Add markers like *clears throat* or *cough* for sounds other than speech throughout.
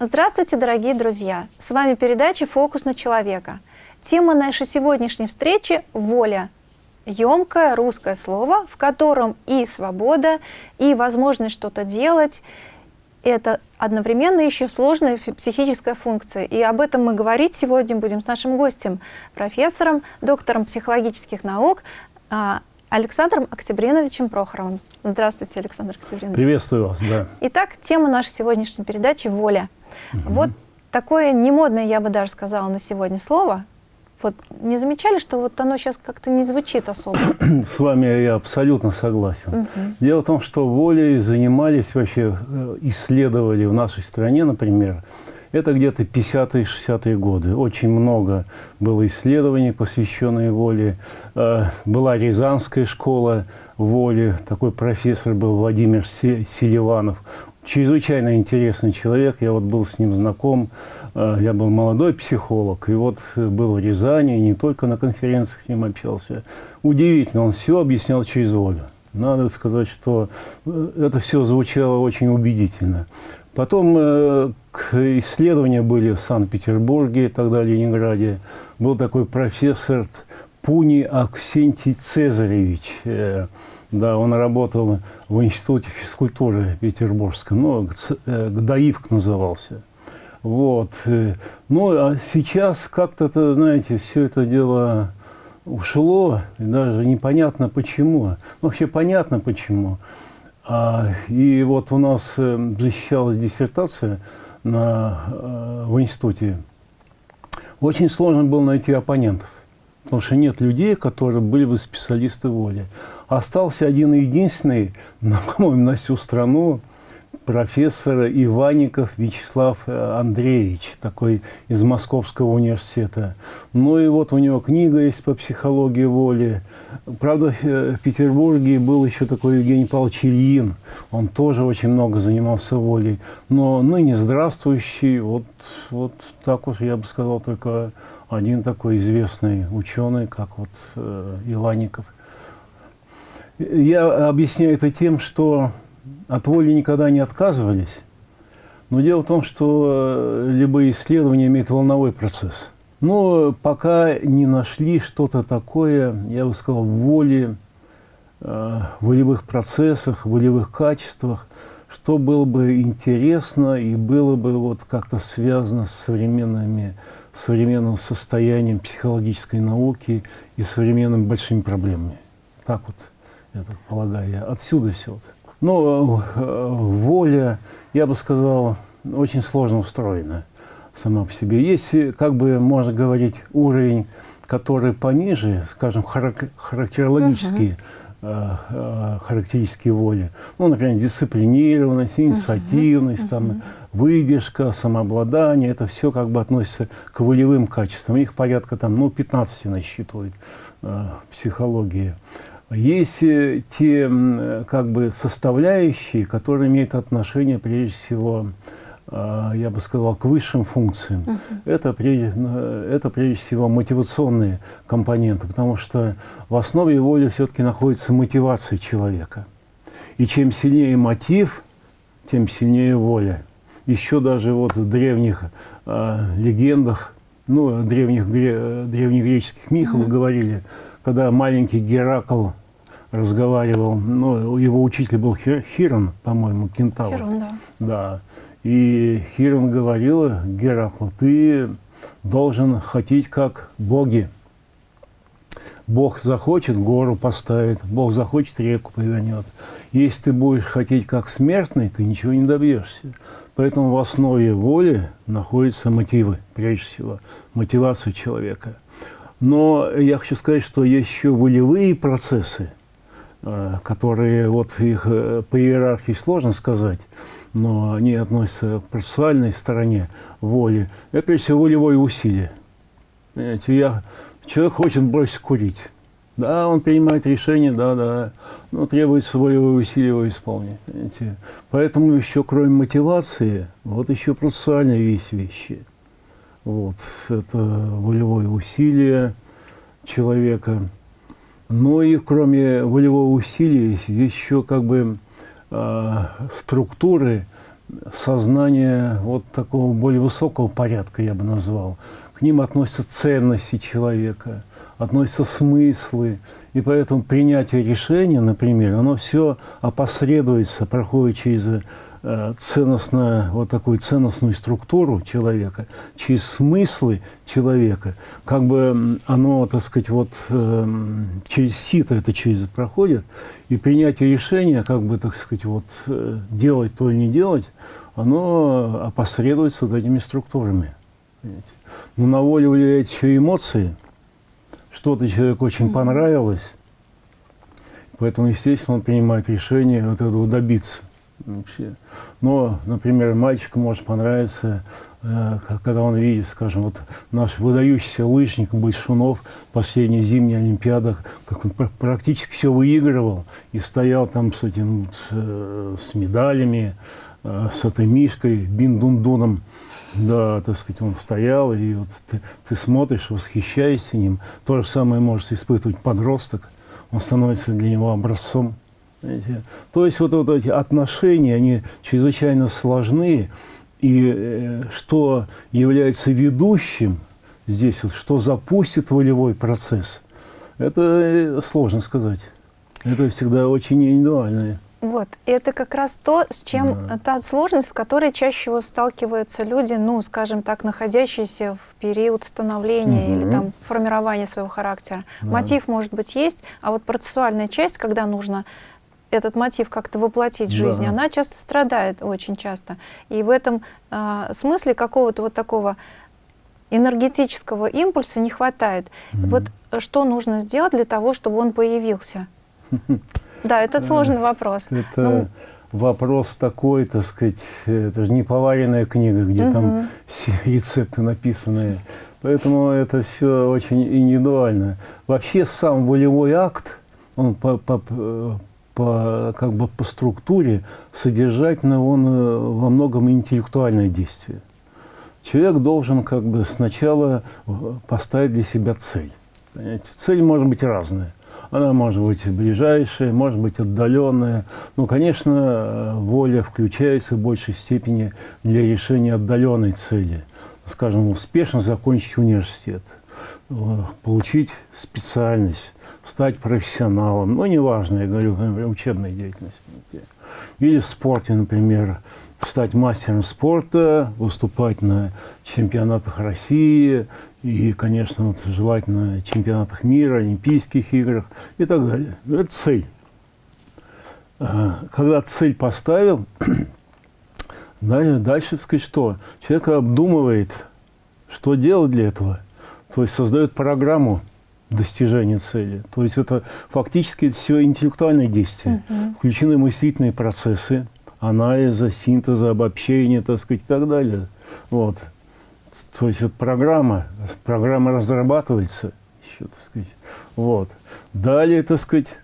Здравствуйте, дорогие друзья! С вами передача «Фокус на человека». Тема нашей сегодняшней встречи – воля. Емкое русское слово, в котором и свобода, и возможность что-то делать – это одновременно еще сложная психическая функция. И об этом мы говорить сегодня будем с нашим гостем, профессором, доктором психологических наук а, Александром Октябриновичем Прохоровым. Здравствуйте, Александр Октябринович. Приветствую вас, да. Итак, тема нашей сегодняшней передачи – воля. Угу. Вот такое немодное, я бы даже сказала, на сегодня слово. Вот не замечали, что вот оно сейчас как-то не звучит особо? *clears throat* С вами я абсолютно согласен. Угу. Дело в том, что волей занимались вообще, э, исследовали в нашей стране, например, это где-то 50-е, 60-е годы. Очень много было исследований, посвященных воле. Э, была Рязанская школа воли. Такой профессор был Владимир Селиванов чрезвычайно интересный человек. Я вот был с ним знаком. Э, я был молодой психолог. И вот был в Рязани, не только на конференциях с ним общался. Удивительно, он все объяснял через волю. Надо сказать, что э, это все звучало очень убедительно. Потом э, исследования были в Санкт-Петербурге, тогда Ленинграде. Был такой профессор Пуни Аксентий Цезаревич. Э, да, он работал в Институте физкультуры Петербургском, ну, э, назывался. Вот. Э, ну, а сейчас как-то, знаете, все это дело ушло, даже непонятно почему. Вообще понятно почему. А, и вот у нас э, защищалась диссертация на, в институте. Очень сложно было найти оппонентов, потому что нет людей, которые были бы специалисты воли. Остался один единственный, *laughs* по-моему, на всю страну, профессор Иванников Вячеслав э, Андреевич, такой из Московского университета. Ну и вот у него книга есть по психологии воли. Правда, в Петербурге был еще такой Евгений Павлович Ильин. Он тоже очень много занимался волей. Но ныне здравствующий, вот, вот так вот я бы сказал, только один такой известный ученый, как вот э, Иванников. Я объясняю это тем, что от воли никогда не отказывались. Но дело в том, что э, любые исследования имеют волновой процесс. Но пока не нашли что-то такое, я бы сказал, в воле, э, волевых процессах, волевых качествах, что было бы интересно и было бы вот как-то связано с современными, современным состоянием психологической науки и современными большими проблемами. Так вот я так полагаю. Отсюда все. Но э, воля, я бы сказал, очень сложно устроена сама по себе. Есть, как бы можно говорить, уровень, который пониже, скажем, характерологические, uh -huh. характеристики воли. Ну, например, дисциплинированность, инициативность, uh -huh. там, выдержка, самообладание. Это все как бы относится к волевым качествам. Их порядка там, ну, 15 насчитывают э, психологии. Есть э, те как бы составляющие, которые имеют отношение прежде всего, а, я бы сказал, к высшим функциям. Uh -huh. это, прежде, э, это прежде всего мотивационные компоненты, потому что в основе воли все-таки находится мотивация человека. И чем сильнее мотив, тем сильнее воля. Еще даже вот в древних э, легендах, ну, древних, гре, древнегреческих мифах uh -huh. говорили, когда маленький Геракл разговаривал, ну, его учитель был Хирон, по-моему, Кентавр. Хирон, да. Да. И Хирон говорил Гераклу, ты должен хотеть как боги. Бог захочет, гору поставит, Бог захочет, реку повернет. Если ты будешь хотеть как смертный, ты ничего не добьешься. Поэтому в основе воли находятся мотивы, прежде всего, мотивация человека. Но я хочу сказать, что есть еще волевые процессы, которые, вот их э, по иерархии сложно сказать, но они относятся к процессуальной стороне воли. Это, прежде всего, волевое усилие. Понимаете, я, человек хочет бросить курить. Да, он принимает решение, да, да, но требуется волевое усилие его исполнить. Понимаете? Поэтому еще, кроме мотивации, вот еще процессуальные вещи. вещи. Вот, это волевое усилие человека. Но и кроме волевого усилия есть еще как бы э, структуры сознание вот такого более высокого порядка, я бы назвал. К ним относятся ценности человека, относятся смыслы. И поэтому принятие решения, например, оно все опосредуется, проходит через ценностную, вот такую ценностную структуру человека, через смыслы человека, как бы оно, так сказать, вот э, через сито это через проходит, и принятие решения, как бы, так сказать, вот э, делать то или не делать, оно опосредуется вот этими структурами. Понимаете? Но на волю влияют еще эмоции, что-то человеку очень понравилось, поэтому, естественно, он принимает решение вот этого добиться вообще. Но, например, мальчику может понравиться, э, когда он видит, скажем, вот наш выдающийся лыжник Большунов в последней зимней Олимпиадах, как он практически все выигрывал и стоял там с этим, с, э, с медалями, э, с этой мишкой, бин-дун-дуном. Да, так сказать, он стоял, и вот ты, ты смотришь, восхищаешься ним. То же самое может испытывать подросток. Он становится для него образцом. То есть вот, вот эти отношения, они чрезвычайно сложны, и э, что является ведущим здесь, вот, что запустит волевой процесс, это э, сложно сказать. Это всегда очень индивидуально. Вот, это как раз то, с чем да. та сложность, с которой чаще всего сталкиваются люди, ну, скажем так, находящиеся в период становления угу. или там формирования своего характера. Да. Мотив, может быть, есть, а вот процессуальная часть, когда нужно этот мотив как-то воплотить в жизни, да. она часто страдает, очень часто. И в этом э, смысле какого-то вот такого энергетического импульса не хватает. Mm -hmm. Вот что нужно сделать для того, чтобы он появился? *laughs* Да, это сложный вопрос. Это ну, вопрос такой, так сказать, это же не поваренная книга, где там все *laughs* рецепты написаны. Поэтому это все очень индивидуально. Вообще сам волевой акт, он по, по, по, как бы по структуре содержательно он э, во многом интеллектуальное действие. Человек должен как бы сначала э, поставить для себя цель. Понимаете? Цель может быть разная. Она может быть ближайшая, может быть отдаленная. Ну, конечно, э, воля включается в большей степени для решения отдаленной цели. Скажем, успешно закончить университет – получить специальность, стать профессионалом, ну, неважно, я говорю, например, учебная деятельность. Или в спорте, например, стать мастером спорта, выступать на чемпионатах России и, конечно, вот, желательно чемпионатах мира, Олимпийских играх и так далее. Это цель. А, когда цель поставил, *clears throat* дальше, так сказать, что? Человек обдумывает, что делать для этого – то есть создает программу достижения цели. То есть это фактически все интеллектуальные действия. Uh Включены мыслительные процессы, анализа, синтеза, обобщения, так сказать, и так далее. Вот. То есть это программа, программа разрабатывается еще, так сказать. Вот. Далее, так сказать,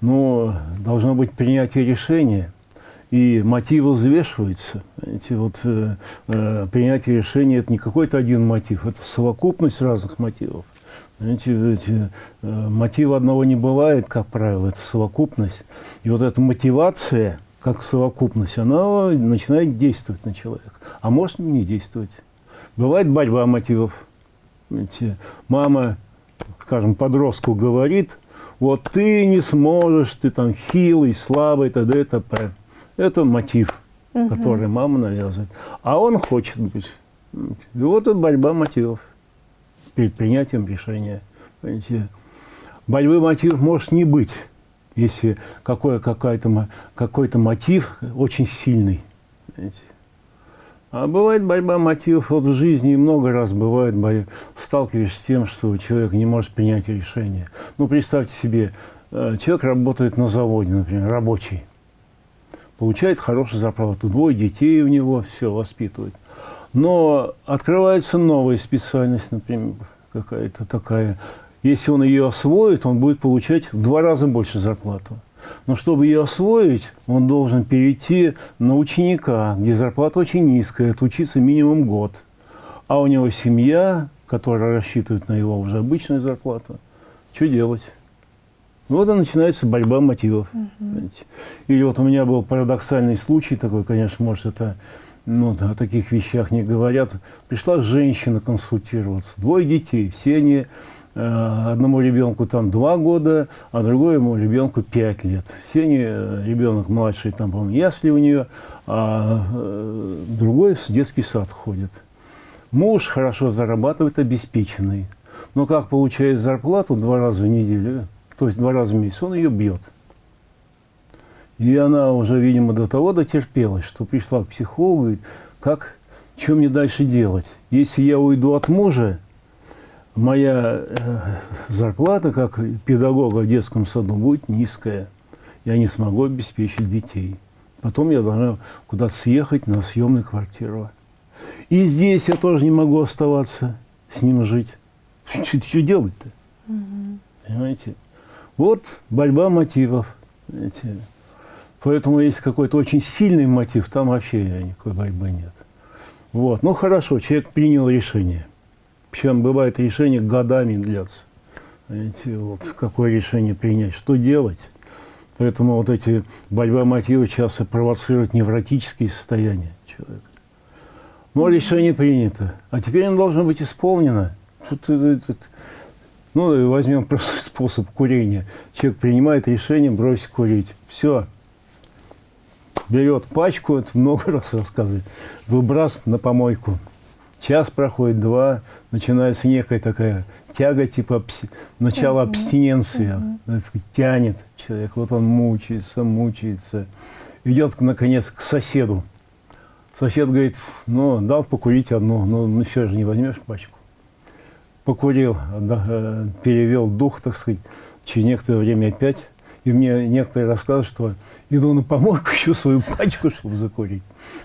ну, должно быть принятие решения и мотивы взвешиваются. Эти вот, э, э, принятие решения – это не какой-то один мотив, это совокупность разных мотивов. Знаете, эти, э, мотива одного не бывает, как правило, это совокупность. И вот эта мотивация, как совокупность, она начинает действовать на человека. А может не действовать. Бывает борьба мотивов. Знаете, мама, скажем, подростку говорит, вот ты не сможешь, ты там хилый, слабый, т.д. и т.п. Это мотив, угу. который мама навязывает. А он хочет быть. И вот это борьба мотивов перед принятием решения. Понимаете? Борьбы мотивов может не быть, если какой-то какой мотив очень сильный. Понимаете? А бывает борьба мотивов вот в жизни, много раз бывает, борьба, сталкиваешься с тем, что человек не может принять решение. Ну, представьте себе, э, человек работает на заводе, например, рабочий получает хорошую зарплату, двое детей у него, все, воспитывает. Но открывается новая специальность, например, какая-то такая. Если он ее освоит, он будет получать в два раза больше зарплату. Но чтобы ее освоить, он должен перейти на ученика, где зарплата очень низкая, отучиться минимум год. А у него семья, которая рассчитывает на его уже обычную зарплату. Что делать? Вот и начинается борьба мотивов. Угу. Или вот у меня был парадоксальный случай такой, конечно, может, это ну, о таких вещах не говорят. Пришла женщина консультироваться, двое детей, все они Э, одному ребенку там два года, а другому ребенку пять лет. Все они, э, ребенок младший, там, по-моему, ясли у нее, а э, другой в детский сад ходит. Муж хорошо зарабатывает, обеспеченный. Но как получает зарплату два раза в неделю, то есть два раза в месяц, он ее бьет. И она уже, видимо, до того дотерпелась, что пришла к психологу и говорит, как, что мне дальше делать? Если я уйду от мужа, моя э, зарплата как педагога в детском саду будет низкая. Я не смогу обеспечить детей. Потом я должна куда-то съехать на съемную квартиру. И здесь я тоже не могу оставаться с ним жить. *laughs* Что, что делать-то? Угу. Понимаете? Вот борьба мотивов. Понимаете? Поэтому есть какой-то очень сильный мотив, там вообще никакой борьбы нет. Вот. Ну хорошо, человек принял решение – причем бывает решение годами длятся. Знаете, вот какое решение принять, что делать. Поэтому вот эти борьба мотивов часто провоцируют невротические состояния человека. Но решение принято. А теперь оно должно быть исполнено. Ну, возьмем просто *laughs* способ курения. Человек принимает решение бросить курить. Все. Берет пачку, это много *laughs* раз рассказывает, выбрасывает на помойку. Час проходит, два, начинается некая такая тяга, типа абс... uh -huh. абстиненции, uh -huh. тянет человек. Вот он мучается, мучается. Идет, наконец, к соседу. Сосед говорит, ну, дал покурить одну, ну, ну еще же не возьмешь пачку. Покурил, э, перевел дух, так сказать, через некоторое время опять. И мне некоторые рассказывают, что иду на помойку, *laughs* ищу свою пачку, чтобы закурить.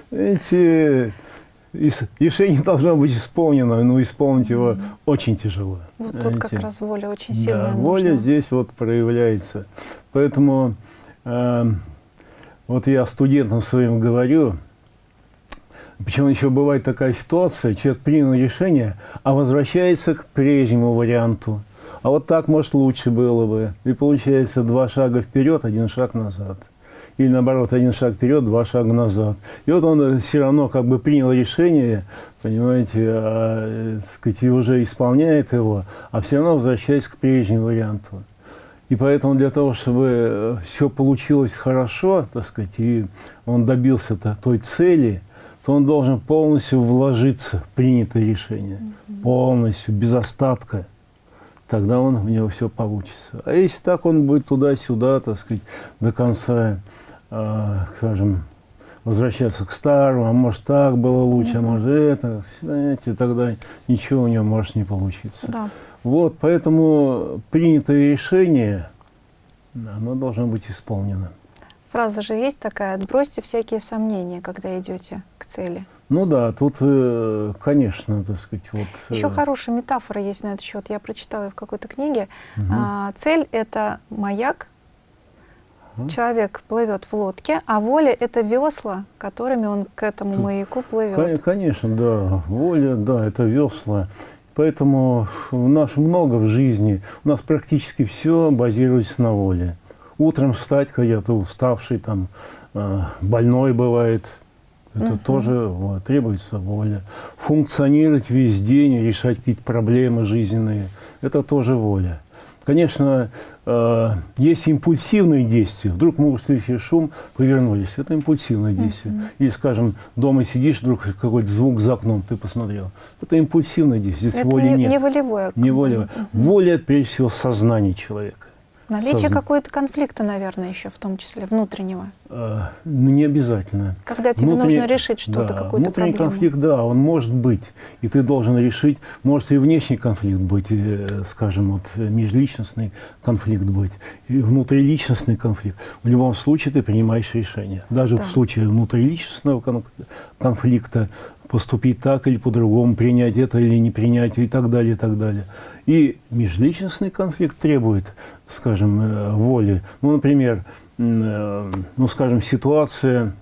Эти решение должно быть исполнено, но исполнить его очень тяжело. Вот тут как раз воля очень сильная. Да, воля здесь вот проявляется. Поэтому э, вот я студентам своим говорю, Почему еще бывает такая ситуация, человек принял решение, а возвращается к прежнему варианту. А вот так, может, лучше было бы. И получается два шага вперед, один шаг назад или наоборот, один шаг вперед, два шага назад. И вот он все равно как бы принял решение, понимаете, а, сказать, и уже исполняет его, а все равно возвращается к прежнему варианту. И поэтому для того, чтобы э, все получилось хорошо, так сказать, и он добился -то той цели, то он должен полностью вложиться в принятое решение. -hmm. Полностью, без остатка. Тогда он, у него все получится. А если так, он будет туда-сюда, так сказать, до конца э, скажем, возвращаться к старому, а может так было лучше, а может это, знаете, тогда ничего у него может не получиться. Да. Вот, поэтому принятое решение, оно должно быть исполнено. Фраза же есть такая, отбросьте всякие сомнения, когда идете к цели. Ну да, тут, э, конечно, так сказать, вот... Еще э, хорошая метафора есть на этот счет, я прочитала в какой-то книге. Угу. Цель — это маяк, Человек плывет в лодке, а воля — это весла, которыми он к этому маяку плывет. Конечно, да. Воля, да, это весла. Поэтому у нас много в жизни, у нас практически все базируется на воле. Утром встать, когда ты уставший, там, э, больной бывает, это угу. тоже вот, требуется воля. Функционировать весь день, решать какие-то проблемы жизненные, это тоже воля. Конечно, э, есть импульсивные действия. Вдруг мы услышали шум, повернулись. Это импульсивное действие. Mm -hmm. Или, скажем, дома сидишь, вдруг какой-то звук за окном ты посмотрел. Это импульсивное действие. Здесь это воли не, нет. Не волевое. Не волевое. Mm -hmm. Воля, прежде всего, сознание человека. Наличие Созна... какого-то конфликта, наверное, еще в том числе, внутреннего. Ну, не обязательно. Когда тебе Внутренний... нужно решить что-то, да, какую-то Внутренний проблему. конфликт, да, он может быть. И ты должен решить, может и внешний конфликт быть, э, скажем, вот межличностный конфликт быть, и внутриличностный конфликт. В любом случае ты принимаешь решение. Даже да. в случае внутриличностного конфликта поступить так или по-другому, принять это или не принять, и так далее, и так далее. И межличностный конфликт требует, скажем, э, воли. Ну, например, э, ну, скажем, ситуация,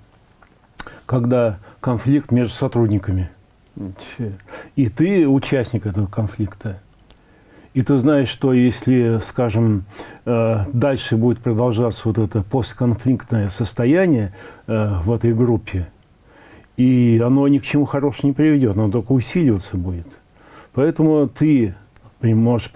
когда конфликт между сотрудниками. И ты участник этого конфликта. И ты знаешь, что если, скажем, э, дальше будет продолжаться вот это постконфликтное состояние в этой группе, и оно ни к чему хорошему не приведет, оно только усиливаться будет. Поэтому ты, можешь,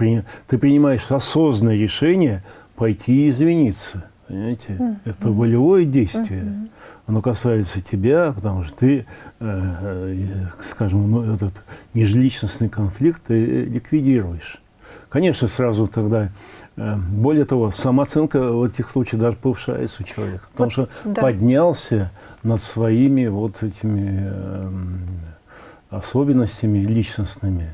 ты принимаешь осознанное решение пойти и извиниться. Понимаете? Mm -hmm. Это волевое действие. Mm -hmm. Оно касается тебя, потому что ты, э, э, скажем, ну, этот межличностный конфликт ты ликвидируешь. Конечно, сразу тогда, э, более того, самооценка в этих случаях даже повышается у человека, потому вот, что да. поднялся над своими вот этими э, особенностями личностными.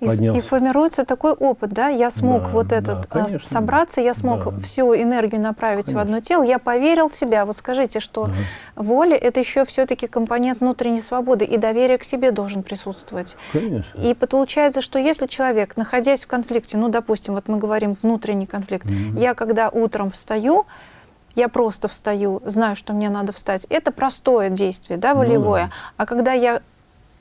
И, и формируется такой опыт, да, я смог да, вот этот да, конечно, собраться, я смог да. всю энергию направить конечно. в одно тело, я поверил в себя. Вот скажите, что да. воля это еще все-таки компонент внутренней свободы, и доверие к себе должен присутствовать. Конечно. И получается, что если человек, находясь в конфликте, ну, допустим, вот мы говорим внутренний конфликт, mm я когда утром встаю, я просто встаю, знаю, что мне надо встать. Это простое действие, да, волевое. Ну, да. А когда я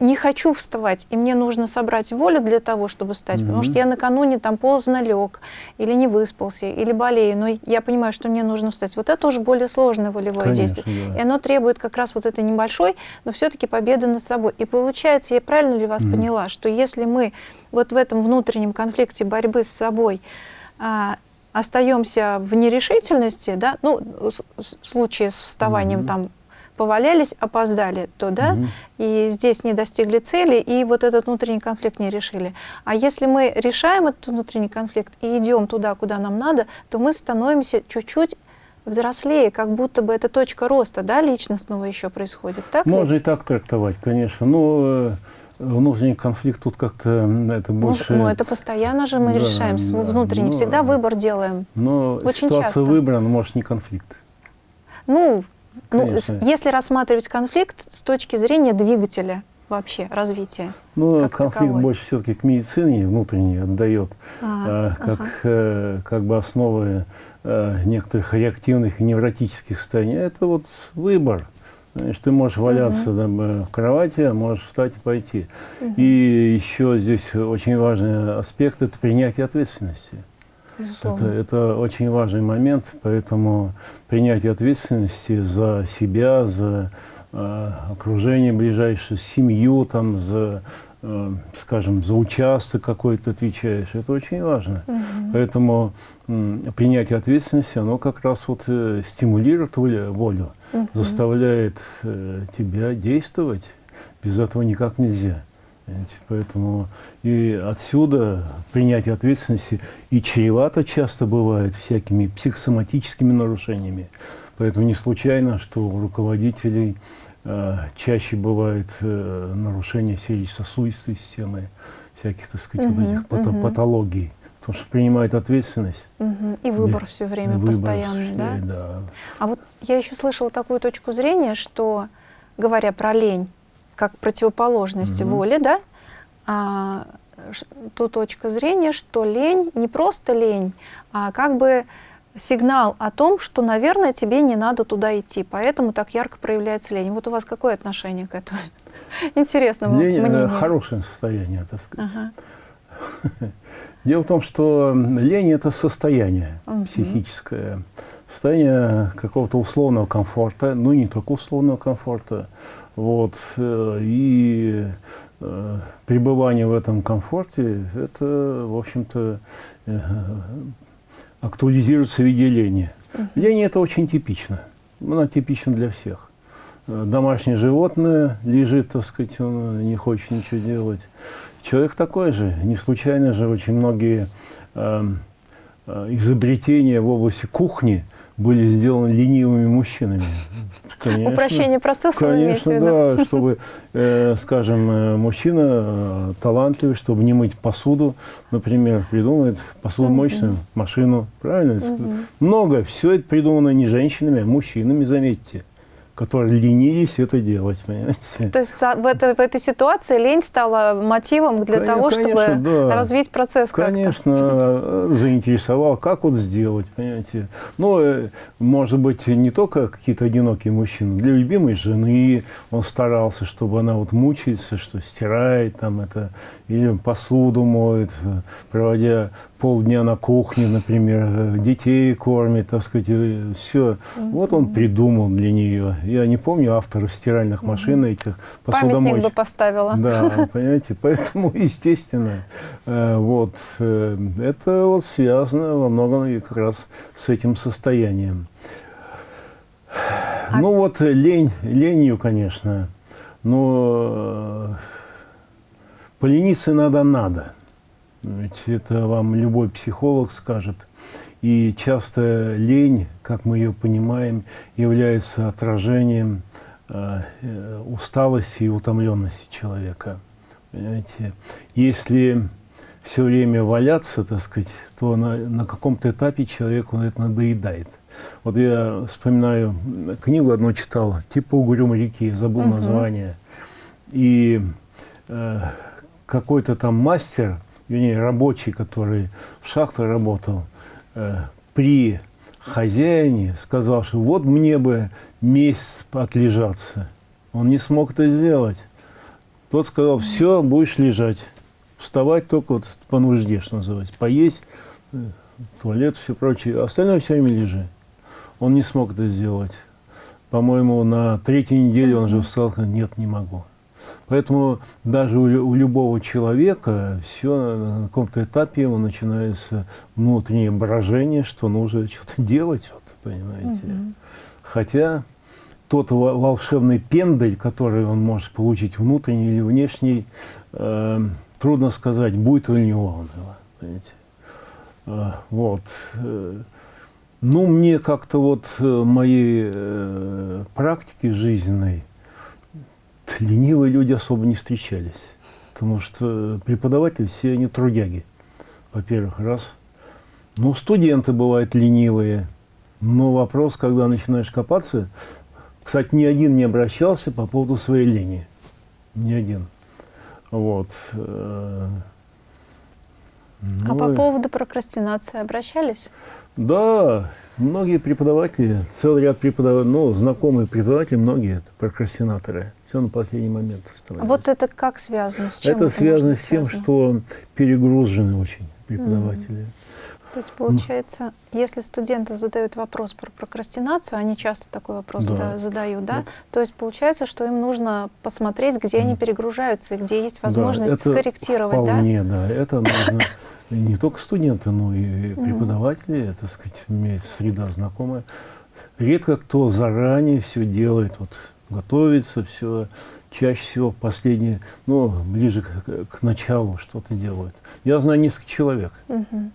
не хочу вставать, и мне нужно собрать волю для того, чтобы встать, -hmm. потому что я накануне там поздно лег, или не выспался, или болею, но я понимаю, что мне нужно встать. Вот это уже более сложное волевое Конечно, действие. Да. И оно требует как раз вот этой небольшой, но все-таки победы над собой. И получается, я правильно ли вас -hmm. поняла, что если мы вот в этом внутреннем конфликте борьбы с собой а, остаемся в нерешительности, да, ну, в случае с вставанием -hmm. там повалялись, опоздали туда, угу. и здесь не достигли цели, и вот этот внутренний конфликт не решили. А если мы решаем этот внутренний конфликт и идем туда, куда нам надо, то мы становимся чуть-чуть взрослее, как будто бы это точка роста, да, личностного еще происходит, так Можно ведь? и так трактовать, конечно, но э, внутренний конфликт тут как-то это ну, больше... Ну, это постоянно же мы да, решаем да, внутренний, но, всегда выбор делаем, Но Очень ситуация часто. выбора, ну, может, не конфликт. Ну, ну, если рассматривать конфликт с точки зрения двигателя вообще развития? Ну, конфликт таковой. больше все-таки к медицине внутренней отдает, а, как, ага. э, как бы основы э, некоторых реактивных и невротических состояний. Это вот выбор. Значит, ты можешь валяться угу. там, в кровати, а можешь встать и пойти. Угу. И еще здесь очень важный аспект – это принятие ответственности. Это, это очень важный момент, поэтому принятие ответственности за себя, за э, окружение ближайшее, семью, там, за, э, скажем, за участок какой-то отвечаешь, это очень важно. Угу. Поэтому э, принятие ответственности, оно как раз вот э, стимулирует волю, волю угу. заставляет э, тебя действовать. Без этого никак нельзя. Поэтому и отсюда принятие ответственности и чревато часто бывает всякими психосоматическими нарушениями. Поэтому не случайно, что у руководителей э, чаще бывает э, нарушение сердечно-сосудистой системы, всяких, так сказать, угу, вот этих угу. патологий. Потому что принимает ответственность. Угу. И выбор все время выбор постоянный, да? да? А вот я еще слышала такую точку зрения, что, говоря про лень, как противоположность угу. воли, да, а, ту точка зрения, что лень не просто лень, а как бы сигнал о том, что, наверное, тебе не надо туда идти, поэтому так ярко проявляется лень. Вот у вас какое отношение к этому? *laughs* Интересно лень, э, мнение. Хорошее состояние, так сказать. Ага. *laughs* Дело в том, что лень – это состояние угу. психическое, состояние какого-то условного комфорта, ну не только условного комфорта, вот, э, и э, пребывание в этом комфорте, это, в общем-то, э, актуализируется в виде лени. Лень – это очень типично, она типична для всех. Домашнее животное лежит, так сказать, он не хочет ничего делать. Человек такой же. Не случайно же очень многие э, изобретения в области кухни – были сделаны ленивыми мужчинами. Конечно, Упрощение процесса Конечно, да, чтобы, э, скажем, э, мужчина э, талантливый, чтобы не мыть посуду, например, придумает посудомоечную машину, правильно? Много, все это придумано не женщинами, а мужчинами, заметьте которые ленились это делать, понимаете? То есть в, это, в этой ситуации лень стала мотивом для конечно, того, чтобы да. развить процесс Конечно, э, заинтересовал, как вот сделать, понимаете? Но, э, может быть, не только какие-то одинокие мужчины, для любимой жены он старался, чтобы она вот мучается, что стирает там это, или посуду моет, проводя полдня на кухне, например, э, детей кормит, так сказать, все. Вот он придумал для нее. Я не помню авторов стиральных машин этих посудомоечных. Памятник бы поставила. Да, понимаете, *laughs* поэтому, естественно, э, вот, э, это вот связано во многом и как раз с этим состоянием. А... Ну вот лень, ленью, конечно, но полениться надо-надо. Ведь это вам любой психолог скажет. И часто лень, как мы ее понимаем, является отражением э, усталости и утомленности человека. Понимаете? Если все время валяться, так сказать, то на, на каком-то этапе человеку это надоедает. Вот я вспоминаю, книгу одну читал, типа «Угрюм реки», забыл угу. название. И э, какой-то там мастер – вернее, рабочий, который в шахте работал, э, при хозяине сказал, что вот мне бы месяц отлежаться. Он не смог это сделать. Тот сказал, все, будешь лежать. Вставать только вот по нужде, что называется. Поесть, э, туалет, все прочее. Остальное все время лежи. Он не смог это сделать. По-моему, на третьей неделе он же встал, нет, не могу. Поэтому даже у, у любого человека все на каком-то этапе ему начинается внутреннее брожение, что нужно *laughs* что-то делать, вот, понимаете. Угу. Хотя тот волшебный пендель, который он может получить внутренний или внешний, э, трудно сказать, будет у него он его, понимаете. Э, вот. Ну, мне как-то вот э, моей э, практики жизненной ленивые люди особо не встречались. Потому что преподаватели все они трудяги. Во-первых, раз. Ну, студенты бывают ленивые. Но вопрос, когда начинаешь копаться... Кстати, ни один не обращался по поводу своей лени. Ни один. Вот. Ну, а по ну поводу прокрастинации обращались? Да, многие преподаватели, целый ряд преподавателей, ну, знакомые преподаватели, многие это прокрастинаторы все на последний момент оставляют. А вот это как связано? С чем это, это связано с тем, связано? что перегружены очень преподаватели. Mm. То есть, получается, если студенты задают вопрос про прокрастинацию, они часто такой вопрос да. Да, задают, да? Вот. То есть, получается, что им нужно посмотреть, где они перегружаются, и где есть возможность да, скорректировать, вполне, да? да, это нужно не только студенты, но и преподаватели, это, так сказать, имеет среда знакомая. Редко кто заранее все делает, вот готовится, все чаще всего последние, ну, ближе к, к началу что-то делают. Я знаю несколько человек, угу.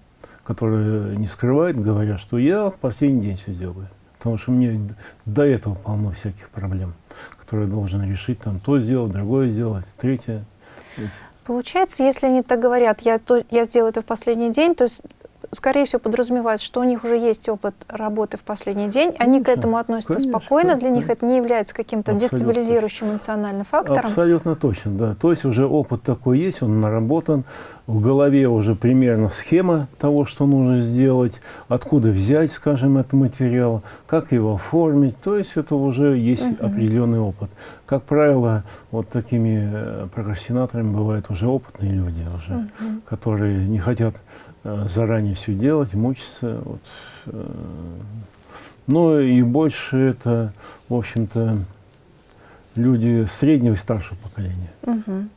Которые не скрывают, говорят, что я в последний день все делаю. Потому что мне до этого полно всяких проблем, которые я должен решить, там, то сделать, другое сделать, третье. Получается, если они так говорят, я, то, я сделаю это в последний день, то есть скорее всего, подразумевает, что у них уже есть опыт работы в последний день, конечно, они к этому относятся конечно, спокойно, для них это не является каким-то дестабилизирующим эмоциональным фактором. Абсолютно точно, да. То есть уже опыт такой есть, он наработан, в голове уже примерно схема того, что нужно сделать, откуда взять, скажем, этот материал, как его оформить, то есть это уже есть угу. определенный опыт. Как правило, вот такими э, прокрастинаторами бывают уже опытные люди, уже, угу. которые не хотят Э, заранее все делать, мучиться. Вот. Э, ну и больше это, в общем-то, люди среднего и старшего поколения. Угу.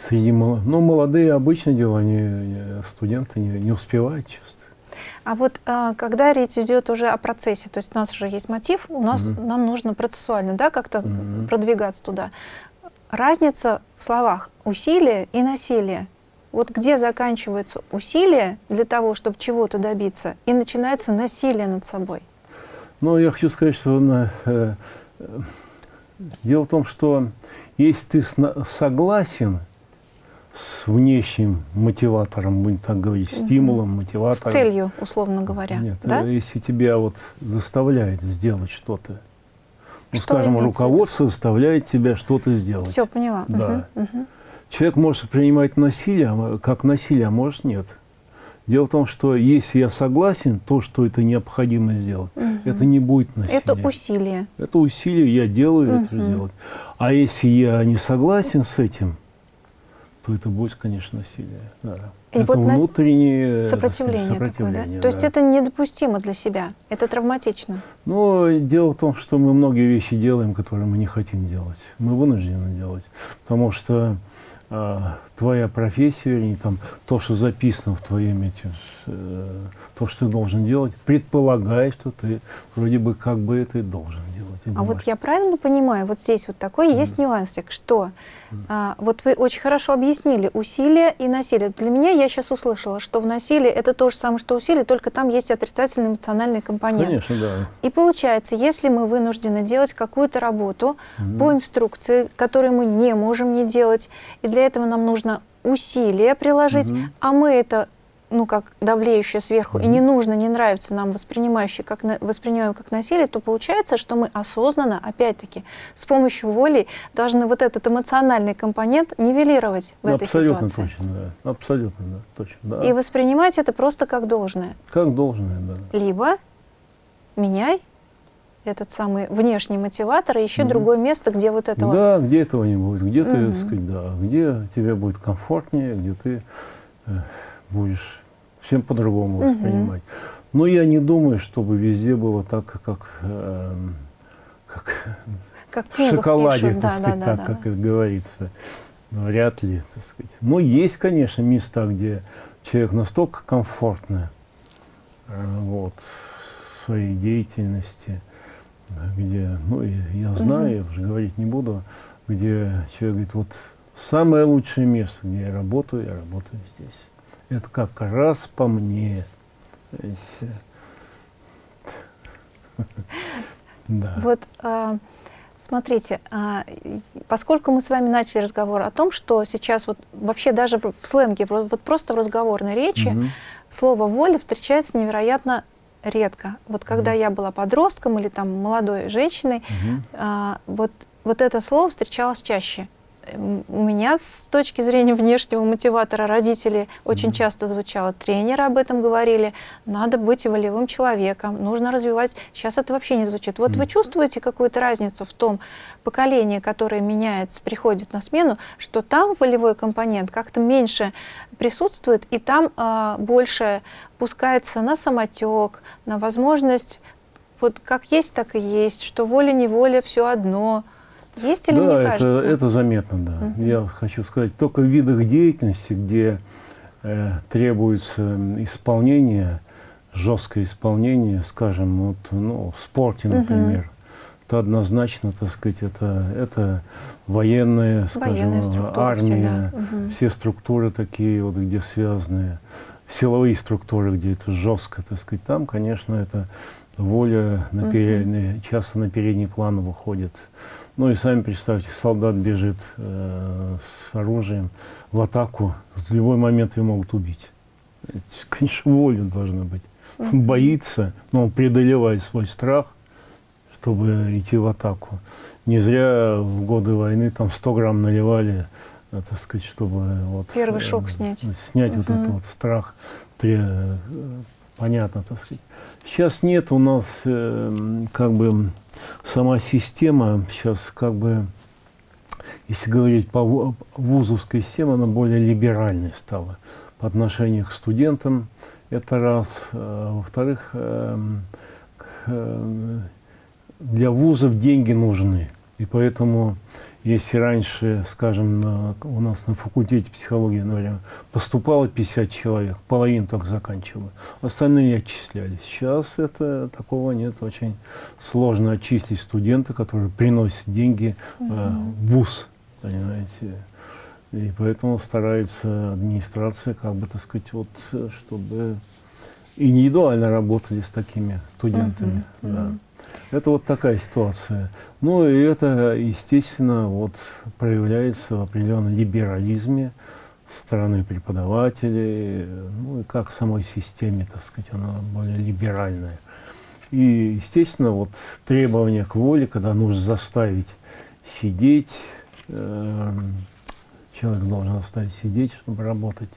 Среди, ну, молодые обычное дело, они, студенты не, не успевают часто. А вот а, когда речь идет уже о процессе, то есть у нас уже есть мотив, у нас угу. нам нужно процессуально, да, как-то угу. продвигаться туда. Разница в словах усилие и насилие. Вот где заканчиваются усилия для того, чтобы чего-то добиться, и начинается насилие над собой? Ну, я хочу сказать, что на, э, дело в том, что если ты согласен с внешним мотиватором, будем так говорить, стимулом, мотиватором. С целью, условно говоря. Нет, да? если тебя вот заставляет сделать что-то, ну, что скажем, руководство заставляет тебя что-то сделать. Все, поняла. Да. Угу, угу. Человек может принимать насилие а как насилие, а может нет. Дело в том, что если я согласен, то, что это необходимо сделать, угу. это не будет насилие. Это усилие. Это усилие, я делаю угу. это делать. А если я не согласен с этим, то это будет, конечно, насилие. Да. И это вот внутреннее Сопротивление, сказать, такое, сопротивление, да? То есть да. это недопустимо для себя, это травматично. Но дело в том, что мы многие вещи делаем, которые мы не хотим делать. Мы вынуждены делать. Потому что а, твоя профессия, вернее, там, то, что записано в твоем эти, э, то, что ты должен делать, предполагает, что ты вроде бы как бы это и должен А вот я правильно понимаю, вот здесь вот такой есть нюансик, что а, вот вы очень хорошо объяснили усилие и насилие. Для меня я сейчас услышала, что в насилии это то же самое, что усилие, только там есть отрицательный эмоциональный компонент. Конечно, да. И получается, если мы вынуждены делать какую-то работу по инструкции, которую мы не можем не делать, и для этого нам нужно усилия приложить, Мгм. а мы это ну, как давлеющее сверху, и не нужно, не нравится нам воспринимающее, как на- воспринимаем как насилие, то получается, что мы осознанно, опять-таки, с помощью воли должны вот этот эмоциональный компонент нивелировать в Ну, этой абсолютно ситуации. точно, да. Абсолютно, да. Точно, да. И воспринимать это просто как должное. Как должное, да. Либо меняй этот самый внешний мотиватор и ищи Мгм. другое место, где вот этого... Да, где этого не будет, где ты, Мгм. так сказать, да, где тебе будет комфортнее, где ты э, будешь всем по-другому Мгм. воспринимать. Но я не думаю, чтобы везде было так, как, эм, как как в шоколаде, пишут. так Да, сказать, да, так, да, как да. говорится. Вряд ли, так сказать. Но есть, конечно, места, где человек настолько комфортно э, вот, в своей деятельности, где, ну, я знаю, я уже говорить не буду, где человек говорит, вот самое лучшее место, где я работаю, я работаю здесь. Это как раз по мне. Да. Вот а, смотрите, а, поскольку мы с вами начали разговор о том, что сейчас вот вообще даже в, в сленге, в- вот просто в разговорной речи Мгм. слово воля встречается невероятно редко. Вот когда Мгм. я была подростком или там молодой женщиной, а, вот, вот это слово встречалось чаще. У меня с точки зрения внешнего мотиватора родителей очень часто звучало, тренеры об этом говорили, надо быть волевым человеком, нужно развивать. Сейчас это вообще не звучит. Вот вы чувствуете какую-то разницу в том поколении, которое меняется, приходит на смену, что там волевой компонент как-то меньше присутствует, и там а, больше пускается на самотек, на возможность вот как есть, так и есть, что воля-неволя все одно. Есть или да, мне это, кажется? это заметно, да. Мгм. Я хочу сказать, только в видах деятельности, где э, требуется исполнение, жесткое исполнение, скажем, вот, ну, в спорте, например, то однозначно, так сказать, это, это военная, скажем, Военная структура армия, всегда. Мгм. все структуры такие, вот, где связаны, силовые структуры, где это жестко, так сказать, там, конечно, это воля на передний, часто на передний план выходит. Ну и сами представьте, солдат бежит э, с оружием в атаку, в любой момент его могут убить. Это, *laughs* конечно, воля должна быть. Мгм. Боится, но он преодолевает свой страх, чтобы идти в атаку. Не зря в годы войны там 100 грамм наливали, э, так сказать, чтобы вот, Первый э, шок снять. Снять вот Мгм. этот вот страх. Э, понятно, так сказать. Сейчас нет у нас э, как бы сама система, сейчас как бы, если говорить по ву- вузовской системе, она более либеральной стала по отношению к студентам. Это раз. Э, Во-вторых, к- э, для вузов деньги нужны. И поэтому, если раньше, скажем, на- у нас на факультете психологии, например, поступало 50 человек, половину только заканчивало, остальные отчислялись. Сейчас это такого нет. Очень сложно очистить студента, который приносит деньги э, в вуз, понимаете. И поэтому старается администрация, как бы, так сказать, вот, э, чтобы индивидуально работали с такими студентами. Мгм, да. Это вот такая ситуация. Ну и это, естественно, вот проявляется в определенном либерализме стороны преподавателей, ну и как самой системе, так сказать, она более либеральная. И, естественно, вот требования к воле, когда нужно заставить сидеть, эм, человек должен заставить сидеть, чтобы работать.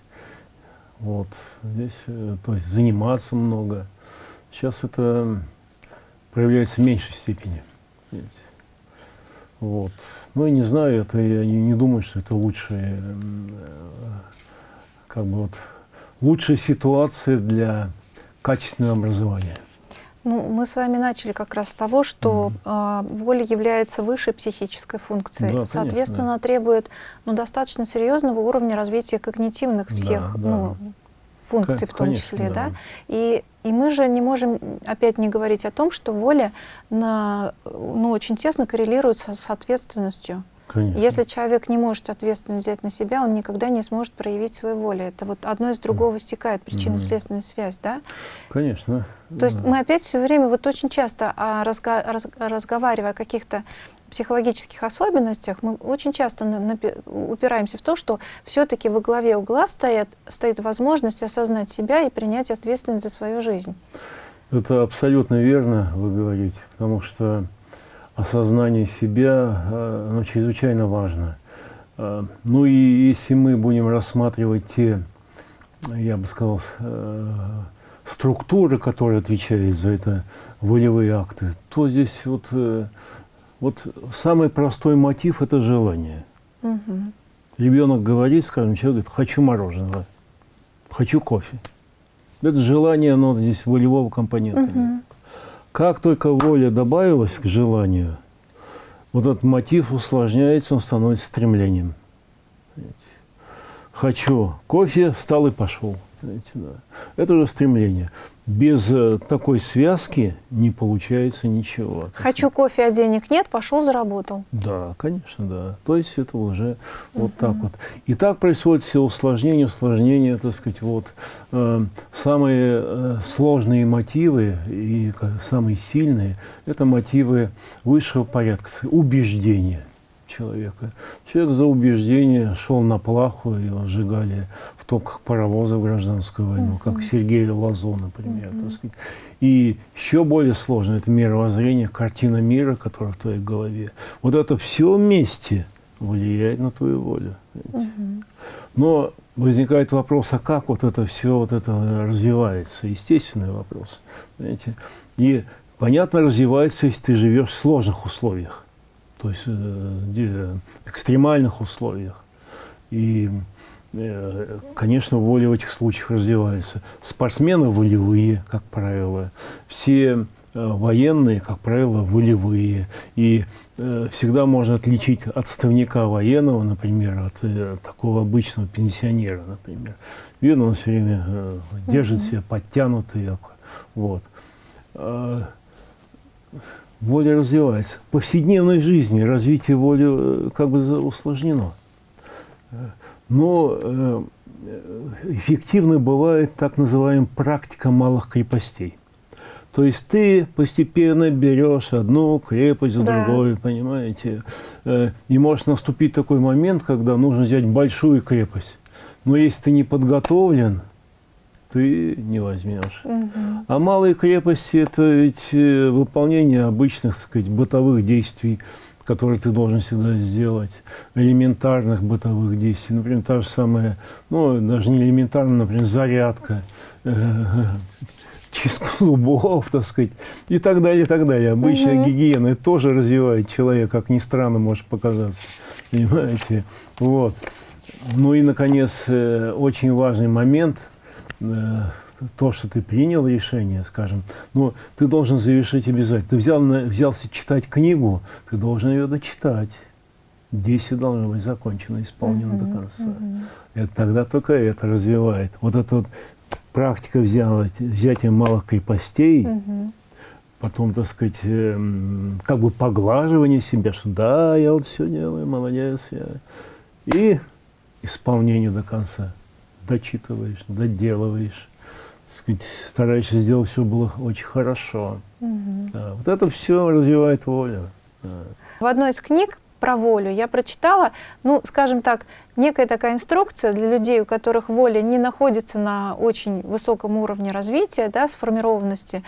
Вот здесь, э, то есть заниматься много. Сейчас это проявляется в меньшей степени. Вот. Ну, я не знаю, это я не, не думаю, что это лучшая, как бы вот, лучшая ситуация для качественного образования. Ну, мы с вами начали как раз с того, что mm. э, воля является высшей психической функцией, да, соответственно, конечно, да. требует ну, достаточно серьезного уровня развития когнитивных всех да, ну, функций, в том конечно, числе, да. да. И, и мы же не можем опять не говорить о том, что воля на, ну, очень тесно коррелируется с ответственностью. Конечно. Если человек не может ответственность взять на себя, он никогда не сможет проявить свою волю. Это вот одно из другого стекает, причинно-следственная связь, да? Конечно. То есть мы опять все время, вот очень часто, а, разго раз разговаривая о каких-то психологических особенностях, мы очень часто на, на, упираемся в то, что все-таки во главе угла стоят, стоит возможность осознать себя и принять ответственность за свою жизнь. Это абсолютно верно, вы говорите, потому что осознание себя э, оно чрезвычайно важно. Э, ну и если мы будем рассматривать те, я бы сказал, э, структуры, которые отвечают за это волевые акты, то здесь вот, вот самый простой мотив – это желание. Угу. Ребенок говорит, скажем, человек говорит, хочу мороженого, хочу кофе. Это желание, оно здесь волевого компонента угу. нет. Как только воля добавилась к желанию, вот этот мотив усложняется, он становится стремлением. Хочу кофе, встал и пошел. Да. Это уже стремление без э, такой связки не получается ничего. Хочу кофе, а денег нет, пошел заработал. Да, конечно, да. То есть это уже вот так вот. И так происходит все усложнение, усложнение, так сказать, вот э, самые э, сложные мотивы и самые сильные – это мотивы высшего порядка, убеждения человека. Человек за убеждение шел на плаху, его сжигали топках паровоза в гражданскую войну, как Сергей Лазо, например. Так сказать. И еще более сложно это мировоззрение, картина мира, которая в твоей голове. Вот это все вместе влияет на твою волю. Но возникает вопрос, а как вот это все вот это развивается? Естественный вопрос. Знаете? И понятно развивается, если ты живешь в сложных условиях то есть э, экстремальных условиях. И, конечно, воля в этих случаях развивается. Спортсмены волевые, как правило. Все э, военные, как правило, волевые. И всегда можно отличить отставника военного, например, от такого обычного пенсионера, например. Видно, он все время держит себя подтянутый. Вот а, воля развивается. В повседневной жизни развитие воли э, как бы усложнено. Но э, эффективно бывает так называемая практика малых крепостей. То есть ты постепенно берешь одну крепость за да. другой, понимаете? Э, и может наступить такой момент, когда нужно взять большую крепость. Но если ты не подготовлен, ты не возьмешь. Угу. А малые крепости – это ведь э, выполнение обычных, так сказать, бытовых действий, которые ты должен всегда сделать, элементарных бытовых действий. Например, та же самая, ну, даже не элементарная, например, зарядка, э, чистка зубов, так сказать, и так далее, и так далее. Обычная угу. гигиена тоже развивает человека, как ни странно может показаться. *laughs* Понимаете? Вот. Ну и, наконец, э, очень важный момент – Э, то, что ты принял решение, скажем, но ты должен завершить обязательно. Ты взял, взялся читать книгу, ты должен ее дочитать. Действие должно быть закончено, исполнено uh -huh, до конца. Uh -huh. Это, тогда только это развивает. Вот эта вот практика взяла, взятия малых крепостей, uh -huh. потом, так сказать, э, как бы поглаживание себя, что да, я вот все делаю, молодец я. И исполнение до конца дочитываешь, доделываешь, сказать, стараешься сделать все было очень хорошо. Угу. Да, вот это все развивает волю. Да. В одной из книг про волю я прочитала, ну, скажем так, некая такая инструкция для людей, у которых воля не находится на очень высоком уровне развития, да, сформированности,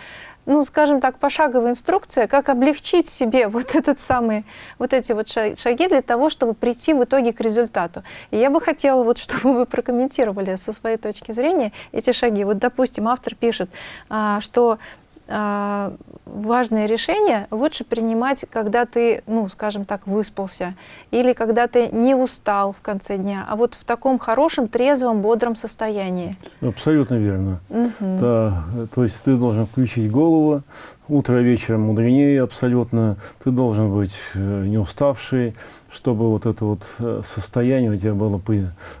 ну, скажем так, пошаговая инструкция, как облегчить себе *laughs* вот, этот самый, вот эти вот шаги для того, чтобы прийти в итоге к результату. И я бы хотела, вот, *laughs* чтобы вы прокомментировали со своей точки зрения эти шаги. Вот, допустим, автор пишет, а, что важные решения лучше принимать, когда ты, ну, скажем так, выспался, или когда ты не устал в конце дня, а вот в таком хорошем, трезвом, бодром состоянии. Абсолютно верно. Угу. Да, то есть ты должен включить голову, утро вечером мудренее абсолютно, ты должен быть э, не уставший, чтобы вот это вот э, состояние у тебя было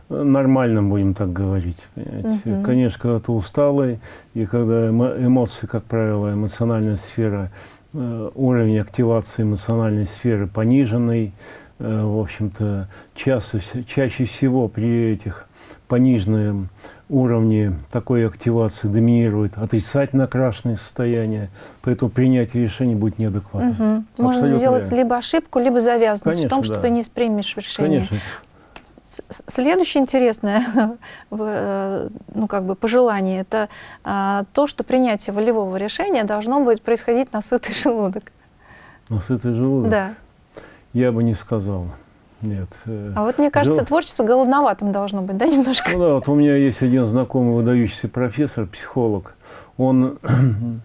нормальным, будем так говорить. Угу. Конечно, когда ты усталый, и когда эмоции, как правило, эмоциональная сфера, э, уровень активации эмоциональной сферы пониженный, э, в общем-то, чаще, чаще всего при этих пониженном уровне такой активации доминирует отрицательно окрашенное состояние, поэтому принятие решений будет неадекватным. Угу. Можно сделать верно. либо ошибку, либо завязнуть Конечно, в том, да. что ты не примешь решение. Конечно. Следующее интересное *laughs* э, ну, как бы пожелание – это а, то, что принятие волевого решения должно быть происходить на сытый *laughs* желудок. На сытый желудок? Да. Я бы не сказал. Нет. Э, а вот мне кажется, Жел... творчество голодноватым должно быть, да, немножко? Ну да, вот у меня есть один знакомый выдающийся профессор, психолог. Он, *clears throat*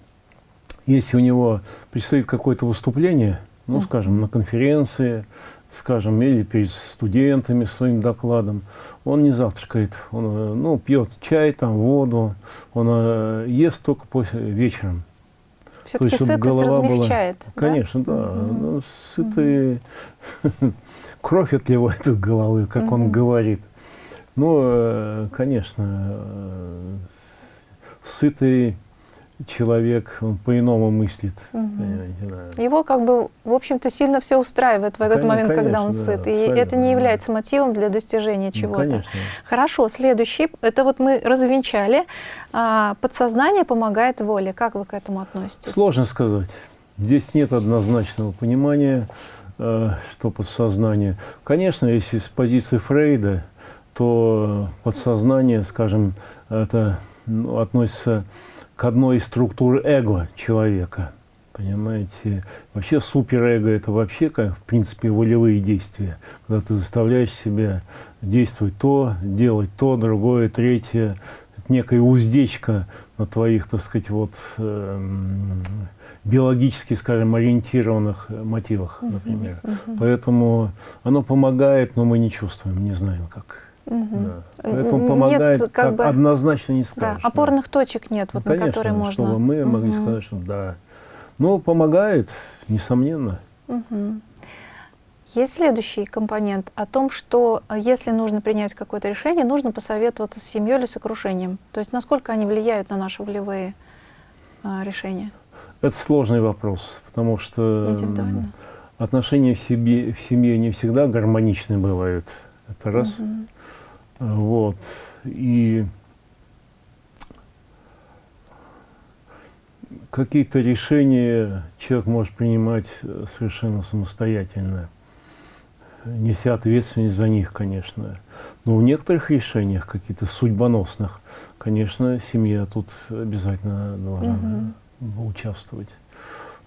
если у него предстоит какое-то выступление, ну, скажем, на конференции, скажем, или перед студентами своим докладом, он не завтракает, он, э, ну, пьет чай, там, воду, он э, ест только после, вечером. Все-таки сытость голова размягчает, была... да? Конечно, да. Угу. Ну, сытый... Угу. *laughs* Кровь отливает от *laughs* головы, как угу. он говорит. Ну, э, конечно, сытый человек, он по-иному мыслит. Угу. Да. Его как бы, в общем-то, сильно все устраивает в этот конечно, момент, когда он да, сыт. И это не является да. мотивом для достижения ну, чего-то. Ну, Хорошо, следующий. Это вот мы развенчали. А, подсознание помогает воле. Как вы к этому относитесь? Сложно сказать. Здесь нет однозначного понимания, э, что подсознание. Конечно, если с позиции Фрейда, то подсознание, скажем, это ну, относится к одной из структур эго человека. Понимаете? Вообще суперэго – это вообще, как, в принципе, волевые действия. Когда ты заставляешь себя действовать то, делать то, другое, третье. Это некая уздечка на твоих, так сказать, вот, э, биологически, скажем, ориентированных мотивах, например. Uh -huh, uh -huh. Поэтому оно помогает, но мы не чувствуем, не знаем, как Угу. Да. Поэтому помогает, нет, как, как бы, однозначно не скажешь. Да, опорных да. точек нет, вот, ну, конечно, на которые можно. чтобы мы угу. могли сказать, что да. Но помогает, несомненно. Угу. Есть следующий компонент о том, что э, если нужно принять какое-то решение, нужно посоветоваться с семьей или с окружением. То есть насколько они влияют на наши волевые а, решения? Это сложный вопрос, потому что отношения в, себе, в семье не всегда гармоничны бывают. Это раз. Угу. Вот. И какие-то решения человек может принимать э, совершенно самостоятельно, неся ответственность за них, конечно. Но в некоторых решениях, каких-то судьбоносных, конечно, семья тут обязательно должна угу. Участвовать.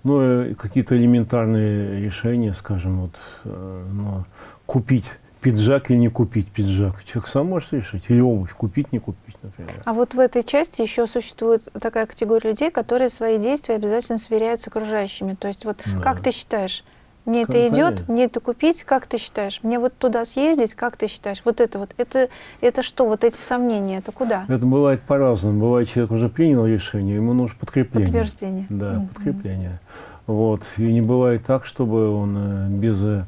Но какие-то элементарные решения, скажем, вот, э, ну, купить пиджак или не купить пиджак. Человек сам может решить. Или обувь купить, не купить, например. А вот в этой части еще существует такая категория людей, которые свои действия обязательно сверяют с окружающими. То есть вот да. как ты считаешь, мне это идет, мне это купить, как ты считаешь? Мне вот туда съездить, как ты считаешь? Вот это вот, это, это что, вот эти сомнения, это куда? Это бывает по-разному. Бывает, человек уже принял решение, ему нужно подкрепление. Подтверждение. Да, угу. подкрепление. Вот. И не бывает так, чтобы он э, без э,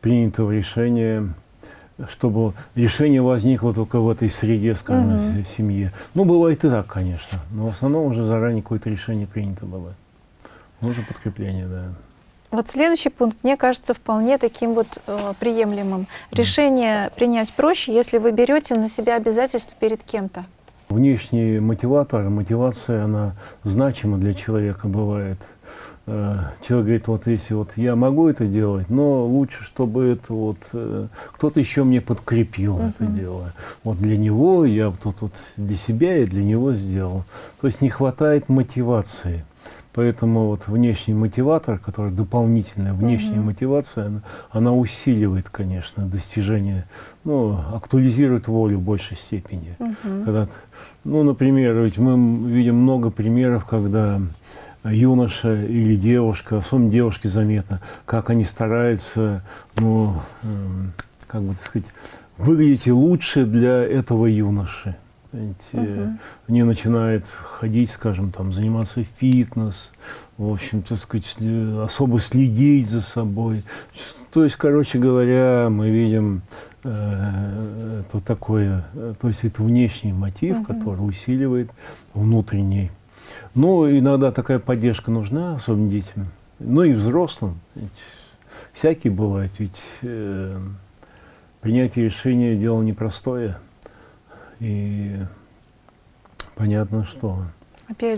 принятого решения чтобы решение возникло только в этой среде, скажем, угу. семье. Ну, бывает и так, конечно, но в основном уже заранее какое-то решение принято было. Нужно подкрепление, да. Вот следующий пункт, мне кажется, вполне таким вот э, приемлемым. Решение принять проще, если вы берете на себя обязательства перед кем-то. Внешний мотиватор, мотивация, она значима для человека бывает. Э, человек говорит, вот если вот я могу это делать, но лучше, чтобы это вот э, кто-то еще мне подкрепил uh -huh. это дело. Вот для него я тут вот для себя и для него сделал. То есть не хватает мотивации. Поэтому вот внешний мотиватор, который дополнительная внешняя угу. мотивация, она, она усиливает, конечно, достижение, ну, актуализирует волю в большей степени. Угу. Когда, ну, например, ведь мы видим много примеров, когда юноша или девушка, особенно девушки заметно, как они стараются, ну, как бы так сказать, выглядеть лучше для этого юноши. Понимаете, угу. Они начинают ходить, скажем, там, заниматься фитнес, в общем, так сказать, особо следить за собой. То есть, короче говоря, мы видим э, это такое, то есть это внешний мотив, угу. который усиливает внутренний. Но иногда такая поддержка нужна, особенно детям, ну и взрослым. Ведь всякие бывают, ведь э, принятие решения дело непростое. И понятно, что...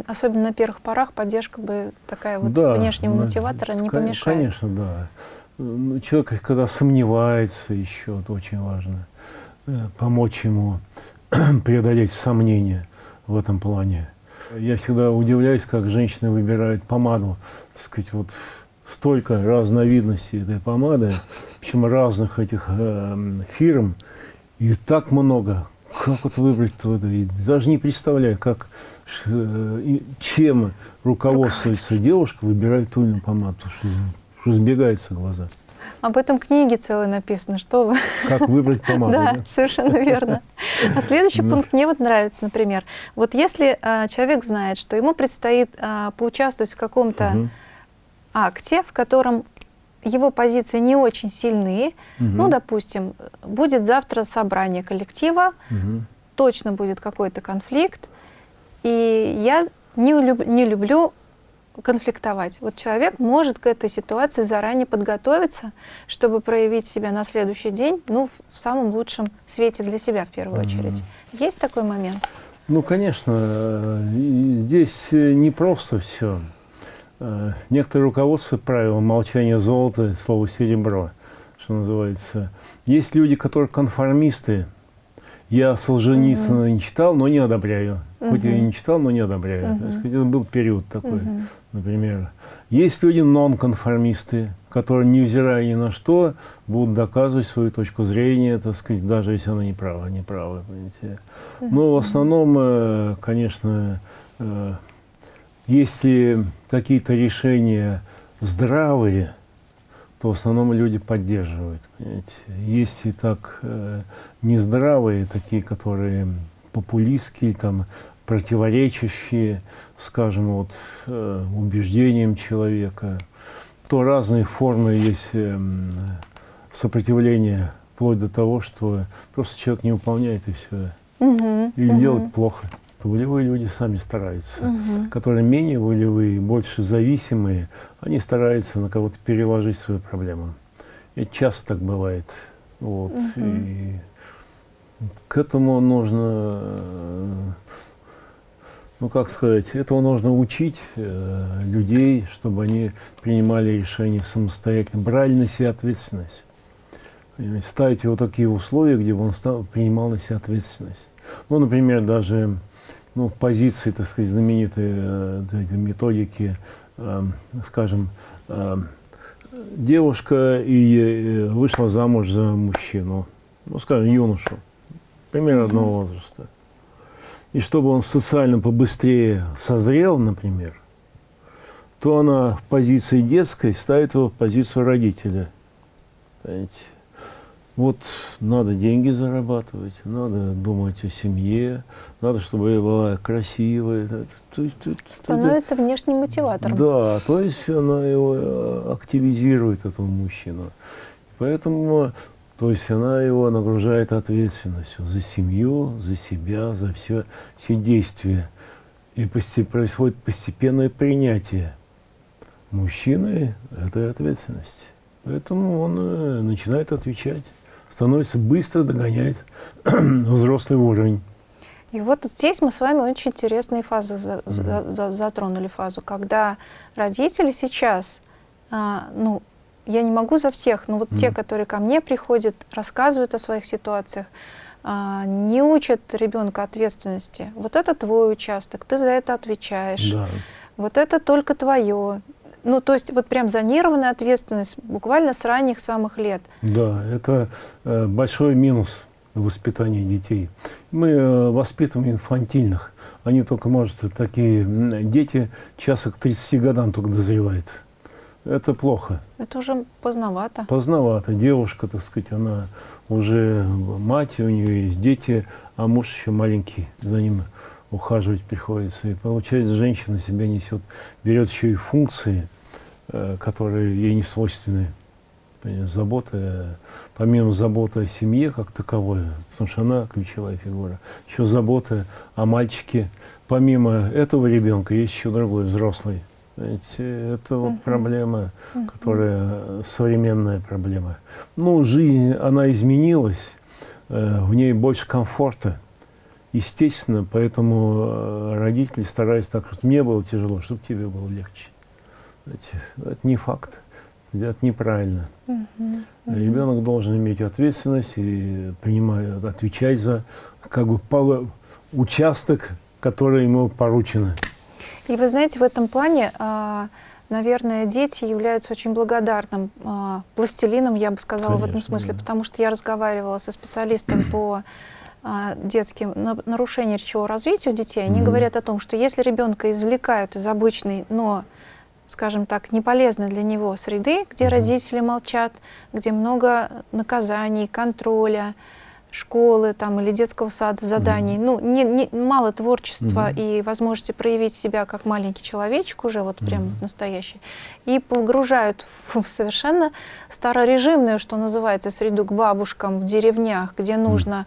Особенно на первых порах поддержка бы такая вот да, внешнего мотиватора не помешает. Конечно, да. Ну, человек, когда сомневается еще, это очень важно, э, помочь ему *clears throat* преодолеть сомнения в этом плане. Я всегда удивляюсь, как женщины выбирают помаду. Так сказать, вот столько разновидностей этой помады, причем разных этих э, фирм, и так много. Как вот выбрать туда? И даже не представляю, как, э, чем руководствуется девушка, выбирает ту или иную помаду, что, что сбегаются глаза. Об этом книге целой написано, что вы... Как выбрать помаду. *laughs* Да, да? совершенно верно. А следующий пункт мне вот нравится, например. Вот если а, человек знает, что ему предстоит а, поучаствовать в каком-то угу. акте, в котором его позиции не очень сильны, угу. ну, допустим, будет завтра собрание коллектива, угу. точно будет какой-то конфликт, и я не, люб, не люблю конфликтовать. Вот человек может к этой ситуации заранее подготовиться, чтобы проявить себя на следующий день, ну, в самом лучшем свете для себя в первую -hmm. очередь. Есть такой момент? Ну, конечно, здесь не просто все. Э, некоторые руководство правила молчания золота, слово серебро, что называется. Есть люди, которые конформисты. Я Солженицына -hmm. не читал, но не одобряю. Хоть mm -hmm. я и не читал, но не одобряю. -hmm. То есть, это был период такой. -hmm например. Есть люди нонконформисты, которые, невзирая ни на что, будут доказывать свою точку зрения, так сказать, даже если она не права, не права, понимаете. Но в основном, э, конечно, э, если какие-то решения здравые, то в основном люди поддерживают. Понимаете. Есть и так э, нездравые, такие, которые популистские, там, противоречащие, скажем, вот, э, убеждениям человека, то разные формы есть э, сопротивления, вплоть до того, что просто человек не выполняет и все. Угу, Или угу. делает плохо. Волевые люди сами стараются. Угу. Которые менее волевые, больше зависимые, они стараются на кого-то переложить свою проблему. И часто так бывает. Вот. Угу. И к этому нужно э, ну как сказать, этого нужно учить э, людей, чтобы они принимали решения самостоятельно, брали на себя ответственность. Ставить его такие условия, где бы он стал, принимал на себя ответственность. Ну, например, даже ну, позиции, так сказать, знаменитые э, эти методики, э, скажем, э, девушка и э, вышла замуж за мужчину, ну, скажем, юношу, примерно одного возраста и чтобы он социально побыстрее созрел, например, то она в позиции детской ставит его в позицию родителя. Понимаете? Вот надо деньги зарабатывать, надо думать о семье, надо, чтобы я была красивая. Становится внешним мотиватором. Да, то есть она его э, активизирует, этого мужчину. Поэтому то есть она его нагружает ответственностью за семью, за себя, за все, все действия. И происходит постепенное принятие мужчины этой ответственности. Поэтому он э, начинает отвечать, становится быстро догоняет *clears throat* взрослый уровень. И вот здесь мы с вами очень интересные фазы mm -hmm. затронули фазу, когда родители сейчас, а, ну, я не могу за всех, но вот mm. те, которые ко мне приходят, рассказывают о своих ситуациях, а, не учат ребенка ответственности. Вот это твой участок, ты за это отвечаешь. Да. Вот это только твое. Ну, то есть вот прям зонированная ответственность буквально с ранних самых лет. Да, это э, большой минус воспитания детей. Мы э, воспитываем инфантильных. Они только, может, такие дети часа к 30 годам только дозревают. Это плохо. Это уже поздновато. Поздновато. Девушка, так сказать, она уже мать, у нее есть дети, а муж еще маленький, за ним ухаживать приходится. И получается, женщина себя несет, берет еще и функции, которые ей не свойственны. Забота, помимо заботы о семье как таковой, потому что она ключевая фигура, еще забота о мальчике. Помимо этого ребенка есть еще другой взрослый. Знаете, это вот проблема, которая современная проблема. Ну, жизнь, она изменилась, э, в ней больше комфорта. Естественно, поэтому э, родители стараются так, чтобы мне было тяжело, чтобы тебе было легче. Это не факт, это неправильно. Ребенок должен иметь ответственность и принимать, отвечать за как бы участок, который ему поручено. И вы знаете, в этом плане, а, наверное, дети являются очень благодарным а, пластилином, я бы сказала, Конечно, в этом смысле, да. потому что я разговаривала со специалистом по а, детским нарушениям речевого развития у детей. Они mm -hmm. говорят о том, что если ребенка извлекают из обычной, но скажем так, неполезной для него среды, где mm -hmm. родители молчат, где много наказаний, контроля, школы там, или детского сада, заданий, mm -hmm. ну, не, не, мало творчества mm -hmm. и возможности проявить себя как маленький человечек уже, вот прям mm -hmm. настоящий, и погружают в, *laughs* в совершенно старорежимную, что называется, среду к бабушкам в деревнях, где нужно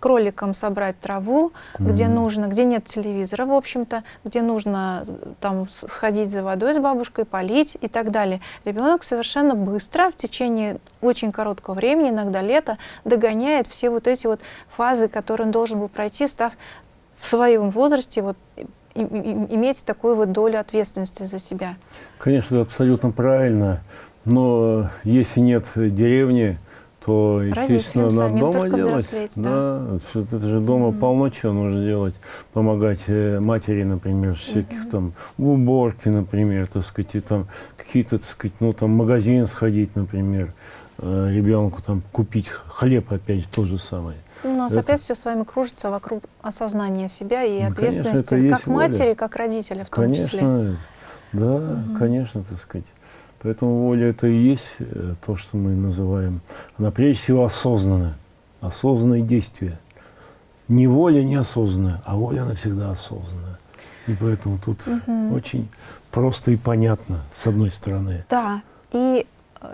кроликам собрать траву, mm -hmm. где нужно, где нет телевизора, в общем-то, где нужно там сходить за водой с бабушкой, полить и так далее. Ребенок совершенно быстро, в течение очень короткого времени, иногда лета, догоняет все вот эти вот фазы, которые он должен был пройти, став в своем возрасте вот иметь такую вот долю ответственности за себя. Конечно, абсолютно правильно. Но если нет деревни, то, естественно, надо дома делать. Да, да. это же дома mm -hmm. полно чего нужно делать. Помогать э, матери, например, всяких mm -hmm. там, в уборке, например, так сказать, и там какие-то, так сказать, ну, там, магазин сходить, например, э, ребенку там купить хлеб, опять, то же самое. Ну, у нас это... опять все с вами кружится вокруг осознания себя и ну, ответственности конечно, как матери, воля. как родителя в том конечно, числе. Конечно, да, угу. конечно, так сказать. Поэтому воля это и есть э, то, что мы называем, она прежде всего осознанная, осознанное действие. Не воля неосознанная, а воля она всегда осознанная. И поэтому тут угу. очень просто и понятно, с одной стороны. Да, и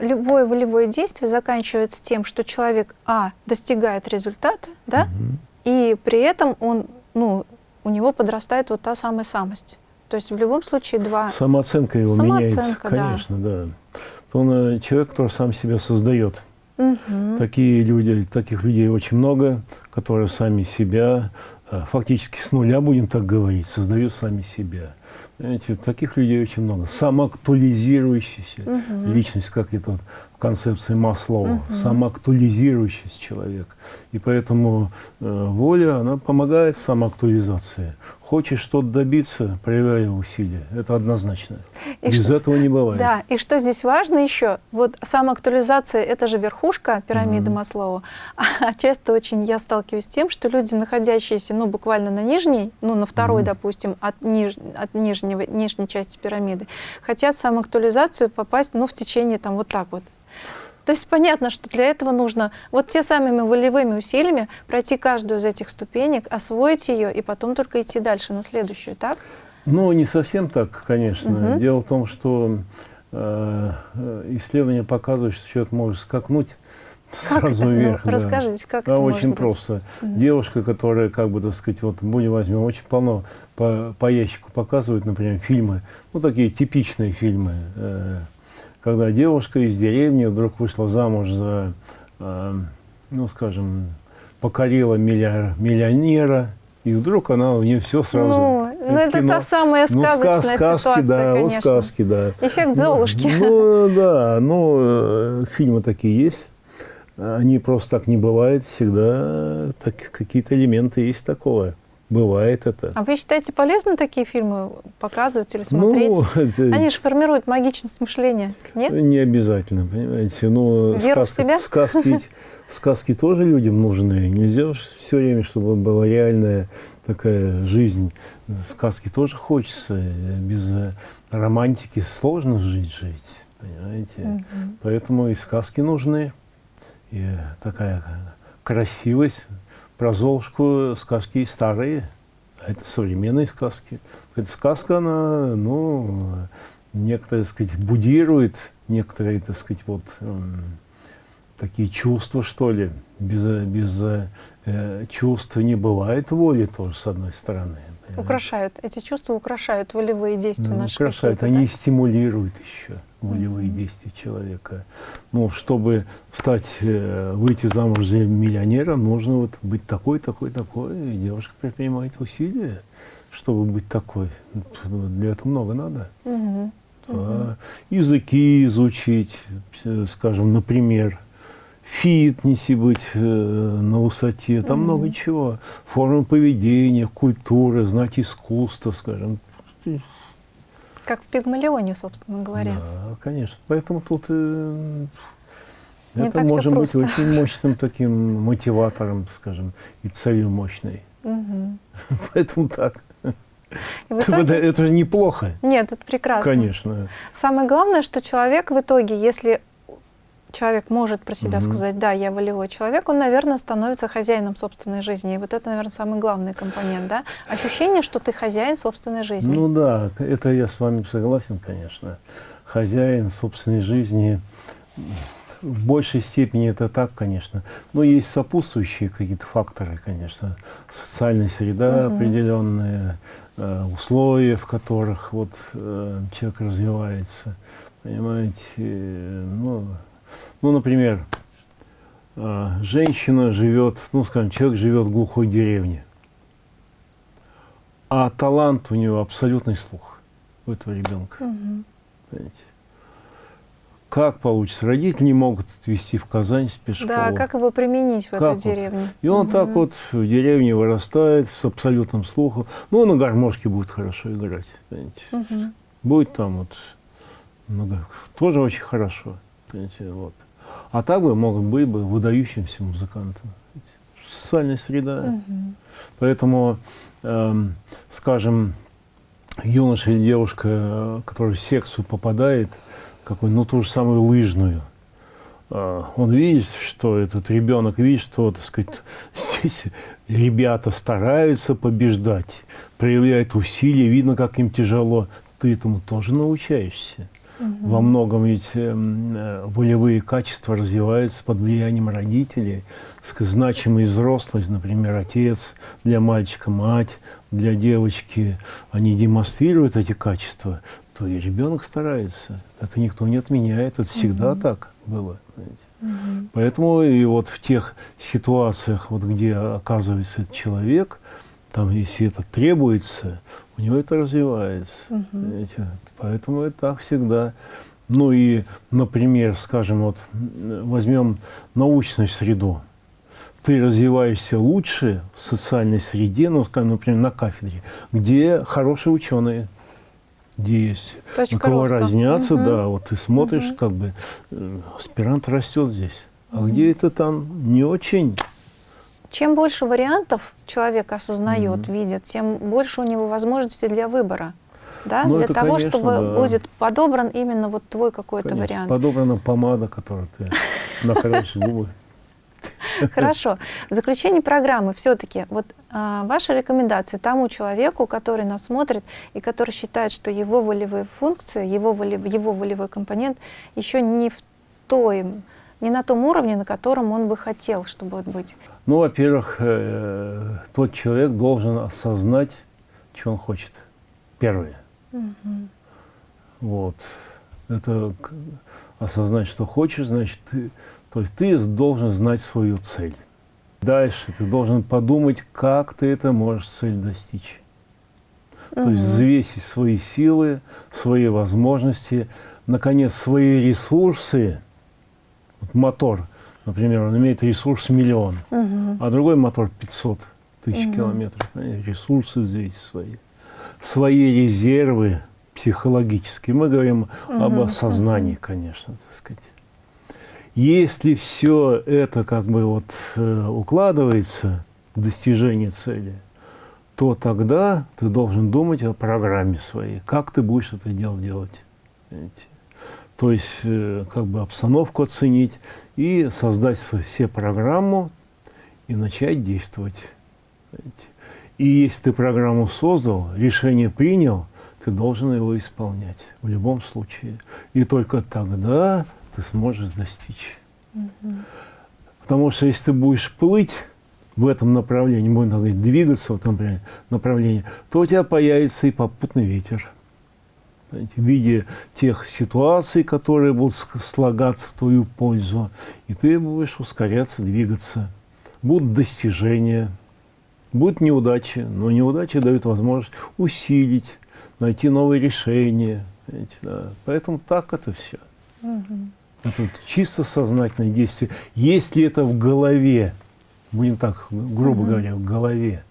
любое волевое действие заканчивается тем, что человек, а, достигает результата, да, угу. и при этом он, ну, у него подрастает вот та самая самость. То есть в любом случае два... Самооценка его Самооценка, меняется, конечно, да. да. Он э, человек, который сам себя создает. Угу. Такие люди, таких людей очень много, которые сами себя, э, фактически с нуля, будем так говорить, создают сами себя. Знаете, таких людей очень много. Самоактуализирующаяся угу. личность, как это в концепции Маслова, угу. самоактуализирующийся человек. И поэтому э, воля, она помогает самоактуализации. Хочешь что-то добиться, проявляй усилия. Это однозначно. И Без что, этого не бывает. Да, и что здесь важно еще, вот самоактуализация – это же верхушка пирамиды mm -hmm. Маслоу. *laughs* А часто очень я сталкиваюсь с тем, что люди, находящиеся, ну, буквально на нижней, ну, на второй, mm -hmm. допустим, от, ниж, от нижнего, нижней части пирамиды, хотят самоактуализацию попасть, ну, в течение там вот так вот, то есть понятно, что для этого нужно вот те самыми волевыми усилиями пройти каждую из этих ступенек, освоить ее и потом только идти дальше на следующую, так? Ну, не совсем так, конечно. Угу. Дело в том, что э, исследования показывают, что человек может скакнуть как сразу это? Ну, вверх. Ну, да. Расскажите, как да, это очень может просто. Угу. Девушка, которая, как бы, так сказать, вот, будем возьмем, очень полно по, по ящику показывают, например, фильмы, ну, такие типичные фильмы, э, когда девушка из деревни вдруг вышла замуж за, э, ну, скажем, покорила миллионера, и вдруг она у нее все сразу. Ну, ну это кино. та самая сказочная ну, сказ, сказки, ситуация, да, конечно. Вот сказки, да. Эффект Золушки. Ну, ну да, ну, э, фильмы такие есть. Они просто так не бывают. Всегда так, какие-то элементы есть такого. Бывает это. А вы считаете полезно такие фильмы показывать или смотреть? Ну, Они же формируют магичность мышления, нет? не обязательно, понимаете. Ну, Веру в себя? сказки, сказки тоже людям нужны. Нельзя же все время, чтобы была реальная такая жизнь. Сказки тоже хочется. Без романтики сложно жить, жить, понимаете. Мгм. Поэтому и сказки нужны. И такая красивость. Про Золушку сказки старые, а это современные сказки. Эта сказка, она, ну, некоторые, так сказать, будирует некоторые, так сказать, вот м, такие чувства, что ли. Без, без э, чувств не бывает воли тоже, с одной стороны. Украшают. Эти чувства украшают волевые действия Ну, наши. украшают, они да? стимулируют еще волевые действия человека. Ну, чтобы стать, э, выйти замуж за миллионера, нужно вот быть такой, такой, такой. И девушка предпринимает усилия, чтобы быть такой. Ну, Для этого много надо. Мгм. А, языки изучить, э, скажем, например, фитнесе быть э, на высоте, там Мгм. много чего. Формы поведения, культуры, знать искусство, скажем. Как в Пигмалионе, собственно говоря. Да, конечно. Поэтому тут э, Не это может быть очень мощным таким мотиватором, скажем, и целью мощной. Мгм. *laughs* Поэтому так. И в Это, итоге- это же неплохо, Нет, это прекрасно. конечно. Самое главное, что человек в итоге, если человек может про себя Мгм. сказать, да, я волевой человек, он, наверное, становится хозяином собственной жизни. И вот это, наверное, самый главный компонент, да? Ощущение, что ты хозяин собственной жизни. Ну да, это я с вами согласен, конечно. Хозяин собственной жизни в большей степени это так, конечно. Но есть сопутствующие какие-то факторы, конечно. Социальная среда Мгм. определенные, э, условия, в которых вот э, человек развивается. Понимаете, э, ну, ну, например, э, женщина живет, ну, скажем, человек живет в глухой деревне, а талант у него абсолютный слух у этого ребенка. Мгм. Понимаете? Как получится? Родители не могут отвезти в Казань спецшколу. Да, как его применить в Как этой вот? деревне? И он Мгм. так вот в деревне вырастает с абсолютным слухом. Ну, на гармошке будет хорошо играть. Понимаете? Мгм. Будет там вот ну, тоже очень хорошо. Понимаете? Вот. А так бы мог быть бы выдающимся музыкантом. Социальная среда. Мгм. Поэтому, эм, скажем, юноша или девушка, э, который в секцию попадает, какой, ну, ту же самую лыжную, э, он видит, что этот ребенок видит, что, так сказать, здесь ребята стараются побеждать, проявляют усилия, видно, как им тяжело. Ты этому тоже научаешься. Мгм. Во многом ведь эм, э, волевые качества развиваются под влиянием родителей. Значимый взрослый, например, отец, для мальчика мать, для девочки, они демонстрируют эти качества, то и ребенок старается. Это никто не отменяет, это всегда так было. Мгм. Поэтому и вот в тех ситуациях, вот где оказывается этот человек, там, если это требуется, у него это развивается. Понимаете? Поэтому это так всегда. Ну и, например, скажем, вот возьмем научную среду. Ты развиваешься лучше в социальной среде, ну, скажем, например, на кафедре, где хорошие ученые, где есть Точка на кого роста. разнятся, Мгм. да, вот ты смотришь, Мгм. как бы э, аспирант растет здесь. А Мгм. где это там не очень? Чем больше вариантов человек осознает, Мгм. видит, тем больше у него возможностей для выбора. Да? Ну, для это, того, конечно, чтобы да. будет подобран именно вот твой какой-то вариант. Подобрана помада, которую ты *laughs* накрасишь губы. Хорошо. В заключении программы все-таки вот а, ваши рекомендации тому человеку, который нас смотрит и который считает, что его волевые функции, его, воле- его волевой компонент еще не в той, не на том уровне, на котором он бы хотел, чтобы быть. Ну, во-первых, э, тот человек должен осознать, что он хочет. Первое. Мгм. Вот. Это осознать, что хочешь, значит, ты, то есть ты должен знать свою цель. Дальше ты должен подумать, как ты это можешь цель достичь. То есть взвесить свои силы, свои возможности, наконец, свои ресурсы. Вот мотор, например, он имеет ресурс миллион, Мгм. а другой мотор 500. тысяч угу. километров, ресурсы взвесить свои, свои резервы психологические. Мы говорим угу. об осознании, конечно, так сказать. Если все это как бы вот э, укладывается в достижение цели, то тогда ты должен думать о программе своей, как ты будешь это дело делать. Понимаете? То есть э, как бы обстановку оценить и создать все программу и начать действовать. И если ты программу создал, решение принял, ты должен его исполнять в любом случае. И только тогда ты сможешь достичь. Угу. Потому что если ты будешь плыть в этом направлении, будем говорить, двигаться в этом направлении, то у тебя появится и попутный ветер. В виде тех ситуаций, которые будут слагаться в твою пользу, и ты будешь ускоряться, двигаться. Будут достижения, будут неудачи, но неудачи дают возможность усилить, найти новые решения. Да. Поэтому так это все. Угу. Это чисто сознательное действие. Если это в голове, будем так, грубо угу. говоря, в голове,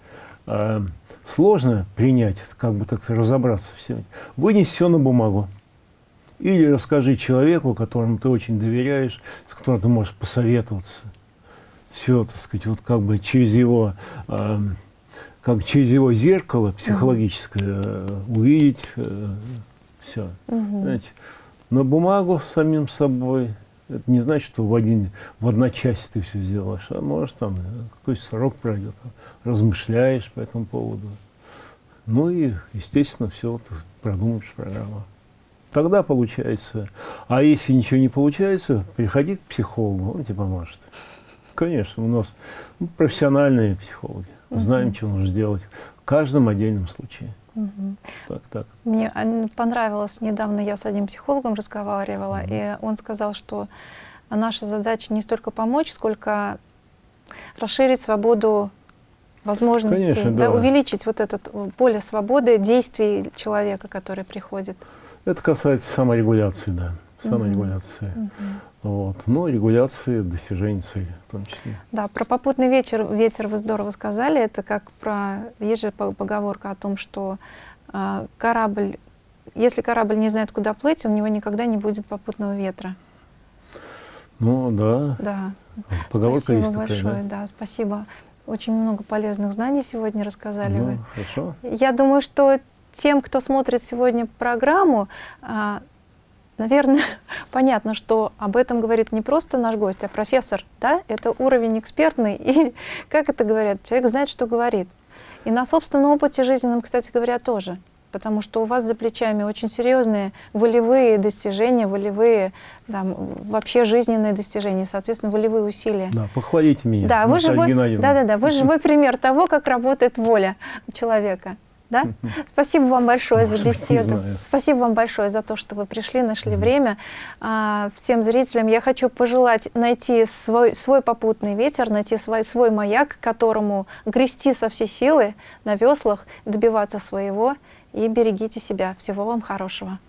э, сложно принять, как бы так разобраться всем, вынес все на бумагу. Или расскажи человеку, которому ты очень доверяешь, с которым ты можешь посоветоваться. Все, так сказать, вот как бы через его, э, как через его зеркало психологическое э, увидеть э, все. Угу. Знаете, на бумагу с самим собой. Это не значит, что в, один, в одночасье ты все сделаешь, а может там какой-то срок пройдет, размышляешь по этому поводу. Ну и, естественно, все вот продумаешь программу. Тогда получается. А если ничего не получается, приходи к психологу, он тебе поможет. Конечно, у нас ну, профессиональные психологи. Знаем, что нужно делать каждом отдельном случае. Угу. Так, так. Мне понравилось, недавно я с одним психологом разговаривала, угу. и он сказал, что наша задача не столько помочь, сколько расширить свободу возможностей, Конечно, да. Да, увеличить вот это поле свободы действий человека, который приходит. Это касается саморегуляции, да, саморегуляции. Угу. Вот. Но регуляции достижения цели в том числе. Да, про попутный вечер, ветер вы здорово сказали. Это как про... Есть же поговорка о том, что э, корабль... Если корабль не знает, куда плыть, у него никогда не будет попутного ветра. Ну, да. Да. Поговорка спасибо есть большое, такая, да? да, спасибо. Очень много полезных знаний сегодня рассказали ну, вы. Хорошо. Я думаю, что тем, кто смотрит сегодня программу, а, Наверное, *laughs* понятно, что об этом говорит не просто наш гость, а профессор. Да? Это уровень экспертный. *laughs* И, как это говорят, человек знает, что говорит. И на собственном опыте жизненном, кстати говоря, тоже. Потому что у вас за плечами очень серьезные волевые достижения, волевые, да, вообще жизненные достижения, соответственно, волевые усилия. Да, похвалите меня. Да, вы живой, да, да, да, вы живой *laughs* пример того, как работает воля человека. Да? *laughs* Спасибо вам большое за беседу. Спасибо вам большое за то, что вы пришли, нашли время. А, всем зрителям я хочу пожелать найти свой, свой попутный ветер, найти свой, свой маяк, которому грести со всей силы на веслах, добиваться своего. И берегите себя. Всего вам хорошего.